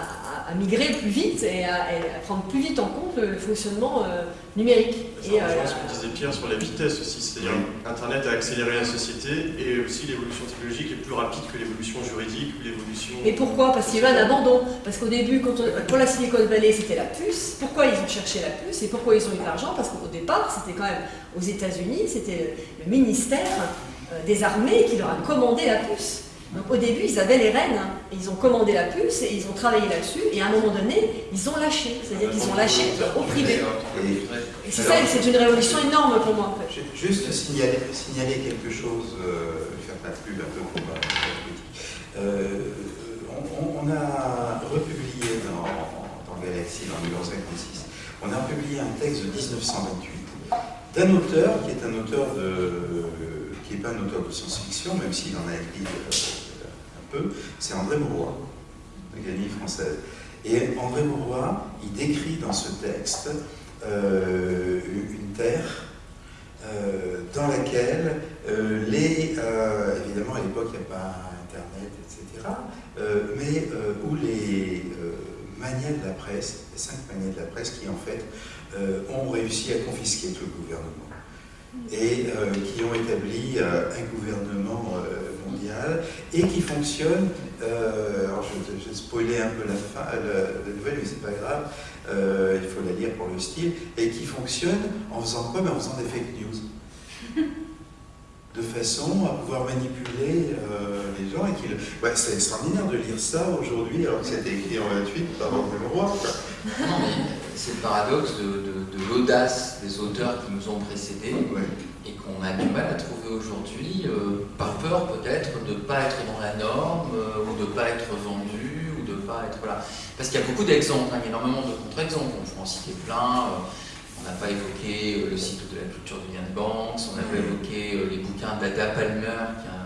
[SPEAKER 7] à, migrer plus vite et à, prendre plus vite en compte le fonctionnement euh, numérique.
[SPEAKER 1] Ça et, ce que disait Pierre sur la vitesse aussi, c'est-à-dire Internet a accéléré la société et aussi l'évolution technologique est plus rapide que l'évolution juridique ou l'évolution...
[SPEAKER 7] Et pourquoi? Parce qu'il y a eu un abandon. Parce qu'au début, quand pour la Silicon Valley, c'était la puce. Pourquoi ils ont cherché la puce? Et pourquoi ils ont eu de l'argent? Parce qu'au départ, c'était quand même aux États-Unis, c'était le ministère des armées qui leur a commandé la puce. Donc au début, ils avaient les rênes, hein. ils ont commandé la puce et ils ont travaillé là-dessus, et à un moment donné, ils ont lâché, c'est-à-dire qu'ils ont lâché au privé. C'est ça, c'est une révolution énorme pour moi en fait.
[SPEAKER 4] Juste signaler, quelque chose, euh, faire pas plus un peu pour euh, on, on, a republié dans, dans Galaxy, dans 1956, on a publié un texte de 1928 d'un auteur qui est un auteur de, qui n'est pas un auteur de science-fiction, même s'il en a écrit euh, un peu, c'est André Mauroy, l'Académie française. Et André Mauroy, il décrit dans ce texte euh, une terre euh, dans laquelle les, évidemment à l'époque il n'y a pas Internet, etc., mais où les manières de la presse, les cinq manières de la presse qui en fait ont réussi à confisquer tout le gouvernement et euh, qui ont établi euh, un gouvernement mondial et qui fonctionne, alors je, vais spoiler un peu la, fin, la, nouvelle, mais c'est pas grave, il faut la lire pour le style, et qui fonctionne en faisant quoi? Ben, En faisant des fake news. de façon à pouvoir manipuler les gens. et c'est extraordinaire de lire ça aujourd'hui, alors que c'était écrit en 28 par André Leroy
[SPEAKER 5] c'est le paradoxe de, l'audace des auteurs qui nous ont précédés et qu'on a du mal à trouver aujourd'hui, euh, par peur peut-être de ne pas être dans la norme, euh, ou de ne pas être vendu, ou de ne pas être... Voilà. Parce qu'il y a beaucoup d'exemples, hein, il y a énormément de contre-exemples, on peut en citer plein. Euh, on n'a pas évoqué le cycle de la culture de Ian Banks, on n'a pas évoqué les bouquins d'Ada Palmer, qui a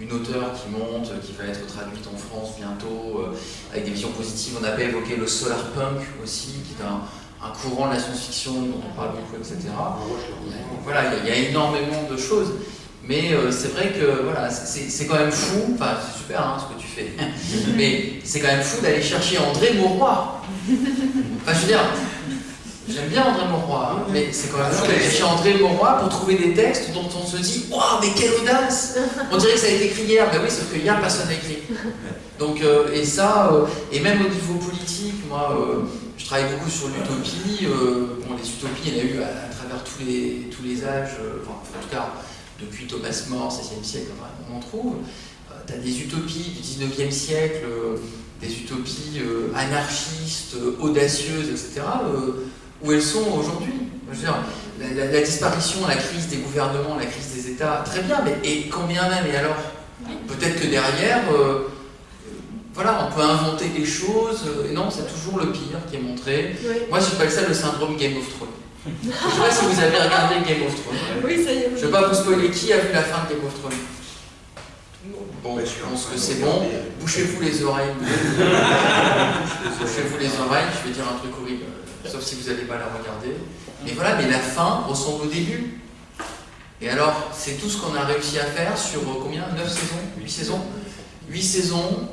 [SPEAKER 5] une auteure qui monte, qui va être traduite en France bientôt, euh, avec des visions positives. On n'a pas évoqué le solar punk aussi, qui est un, courant de la science-fiction dont on parle beaucoup, etc. Voilà, il y, a énormément de choses. Mais euh, c'est vrai que voilà, c'est quand même fou, enfin c'est super hein, ce que tu fais, mais c'est quand même fou d'aller chercher André Mauroy. Enfin je veux dire, J'aime bien André Mauroy, hein, mais c'est quand même fou d'aller chez André Mauroy pour trouver des textes dont on se dit Waouh, mais quelle audace On dirait que ça a été écrit hier. Ben oui, sauf que hier, personne n'a écrit. Donc, euh, et ça, euh, et même au niveau politique, moi, je travaille beaucoup sur l'utopie. bon, les utopies, il y en a eu à, travers tous les, tous les âges, enfin, en tout cas, depuis Thomas More, 16e siècle, on en trouve. tu as des utopies du 19e siècle, des utopies anarchistes, audacieuses, etc où elles sont aujourd'hui. La, la, disparition, la crise des gouvernements, la crise des États, très bien, mais et combien même Et alors? Peut-être que derrière, euh, voilà, on peut inventer des choses, euh, et non, c'est toujours le pire qui est montré. Moi, j'appelle ça le syndrome Game of Thrones. Je ne sais pas si vous avez regardé Game of Thrones.
[SPEAKER 7] Oui, ça y est.
[SPEAKER 5] Je ne vais pas vous spoiler qui a vu la fin de Game of Thrones. Bon, je pense que c'est bon. Bouchez-vous les oreilles. Bouchez-vous les oreilles, je vais dire un truc horrible sauf si vous n'allez pas la regarder. Mais voilà, mais la fin ressemble au début. Et alors, c'est tout ce qu'on a réussi à faire sur euh, combien? 9 saisons? 8 saisons? 8 saisons,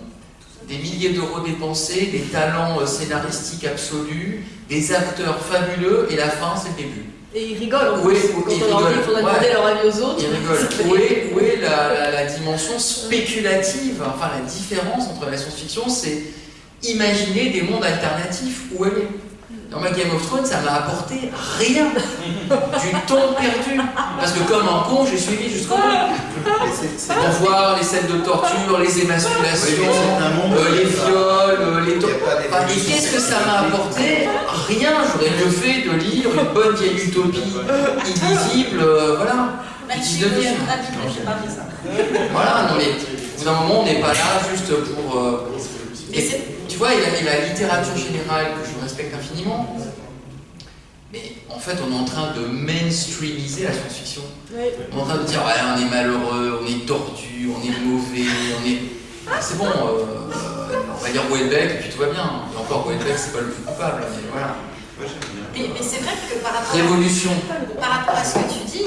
[SPEAKER 5] des milliers d'euros dépensés, des talents euh, scénaristiques absolus, des acteurs fabuleux, et la fin, c'est le début.
[SPEAKER 7] Et ils rigolent en plus. Quand on leur dit qu'il faut demander leur avis aux autres.
[SPEAKER 5] Ils rigolent. Où est, où est la, la, dimension spéculative, enfin la différence entre la science-fiction, c'est imaginer des mondes alternatifs. Où elle est dans ma Game of Thrones, ça m'a apporté rien. Du temps perdu. Parce que comme un con, j'ai suivi jusqu'au bout. Pour voir les scènes de torture, les émasculations, euh, les viols, euh, les enfin, Et qu'est-ce que ça m'a apporté? Rien. J'aurais mieux fait de lire une bonne vieille utopie, illisible, euh, voilà. Voilà, non mais au bout d'un moment, on n'est pas là juste pour. Et tu vois, il y, a, la littérature générale que je respecte infiniment, mais en fait, on est en train de mainstreamiser la science-fiction. On est en train de dire, ouais, on est malheureux, on est tordu, on est mauvais, on est. Ah, c'est bon, euh, on va dire Welbeck, et puis tout va bien. Et encore, Welbeck, c'est pas le plus coupable, mais voilà.
[SPEAKER 3] Mais, mais c'est vrai que par rapport,
[SPEAKER 5] Révolution.
[SPEAKER 3] par rapport à ce que tu dis,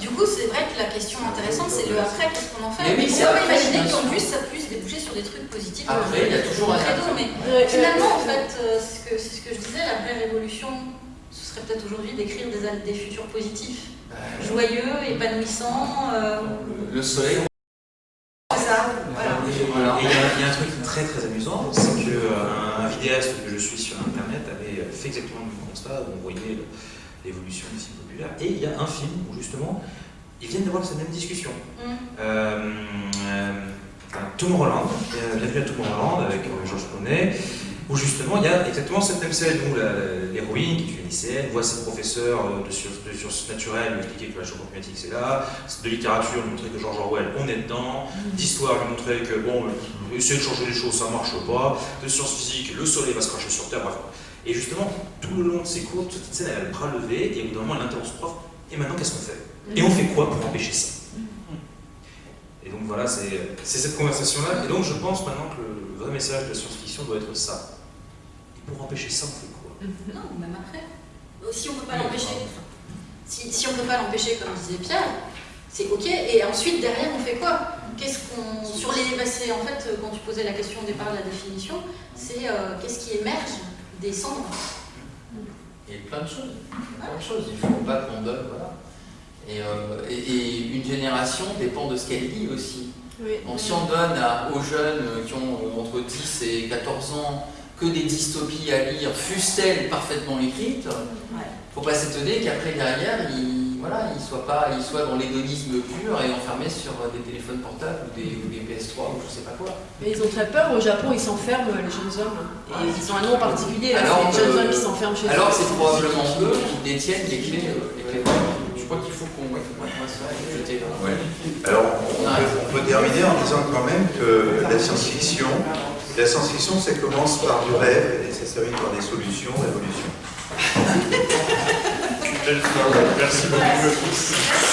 [SPEAKER 3] du coup, c'est vrai que la question intéressante, c'est le après, qu'est-ce qu'on en fait
[SPEAKER 5] Mais oui,
[SPEAKER 3] on peut imaginer qu'en plus, ça puisse déboucher sur des trucs positifs.
[SPEAKER 5] Après, il y a toujours un
[SPEAKER 3] credo, mais finalement, en fait, euh, c'est ce, que, ce que je disais, la vraie révolution, ce serait peut-être aujourd'hui d'écrire des, des futurs positifs, bah, joyeux, épanouissants. Euh,
[SPEAKER 5] le soleil.
[SPEAKER 3] C'est ça, voilà.
[SPEAKER 2] il y, a un truc très très amusant, c'est qu'un euh, vidéaste que je suis sur internet avait fait exactement le même où on voyait l'évolution des sites populaires. Et il y a un film où justement, ils viennent d'avoir cette même discussion. Mm. Euh, euh, Tomorrowland, bienvenue à Tomorrowland avec euh, Georges Clooney, où justement il y a exactement cette même scène où l'héroïne, qui est une lycéenne, voit ses professeurs de, sciences naturelles lui expliquer que la changement climatique c'est là, de littérature lui montrer que George Orwell on est dedans, mm. d'histoire lui montrer que bon, essayer de changer les choses ça marche pas, de sciences physiques le soleil va se cracher sur Terre, bref. Et justement, tout le long de ces cours, toute cette scène, elle a le bras levé, et au bout d'un moment, elle interrompt son prof, et maintenant, qu'est-ce qu'on fait? Et on fait quoi pour empêcher ça? Et donc voilà, c'est cette conversation-là. Et donc je pense maintenant que le vrai message de la science-fiction doit être ça. Et pour empêcher ça, on fait quoi?
[SPEAKER 3] Non, même après. Si on ne peut pas l'empêcher, si, si on peut pas l'empêcher, comme disait Pierre, c'est ok. Et ensuite, derrière, on fait quoi? Qu'est-ce qu'on. Sur les. bah, en fait, quand tu posais la question au départ de la définition, c'est euh, qu'est-ce qui émerge des cendres
[SPEAKER 5] Il y a plein de choses. Plein de choses. Il faut pas qu'on donne, voilà. Et, euh, et- et une génération dépend de ce qu'elle lit aussi.
[SPEAKER 7] Oui.
[SPEAKER 5] Donc si on donne à- aux jeunes qui ont euh, entre 10 et 14 ans que des dystopies à lire, fussent-elles parfaitement écrites, faut pas s'étonner qu'après derrière, ils voilà, ils soient pas, ils soient dans l'hédonisme pur et enfermés sur des téléphones portables ou des, ou des PS3 ou je sais pas quoi.
[SPEAKER 7] Mais ils ont très peur, au Japon ils s'enferment les jeunes hommes. Et ils ont un nom particulier, là,
[SPEAKER 5] Alors,
[SPEAKER 7] c'est les jeunes
[SPEAKER 5] euh,
[SPEAKER 7] hommes qui s'enferment chez eux.
[SPEAKER 5] Alors c'est probablement eux qui détiennent les clés. euh, les clés. Je crois qu'il faut qu'on ouais, ça et jeter là.
[SPEAKER 4] Ouais. Alors, on peut, on peut terminer en disant quand même que la science-fiction, la science-fiction, ça commence par du rêve et ça se termine par des solutions, révolutions.
[SPEAKER 1] Merci beaucoup à tous.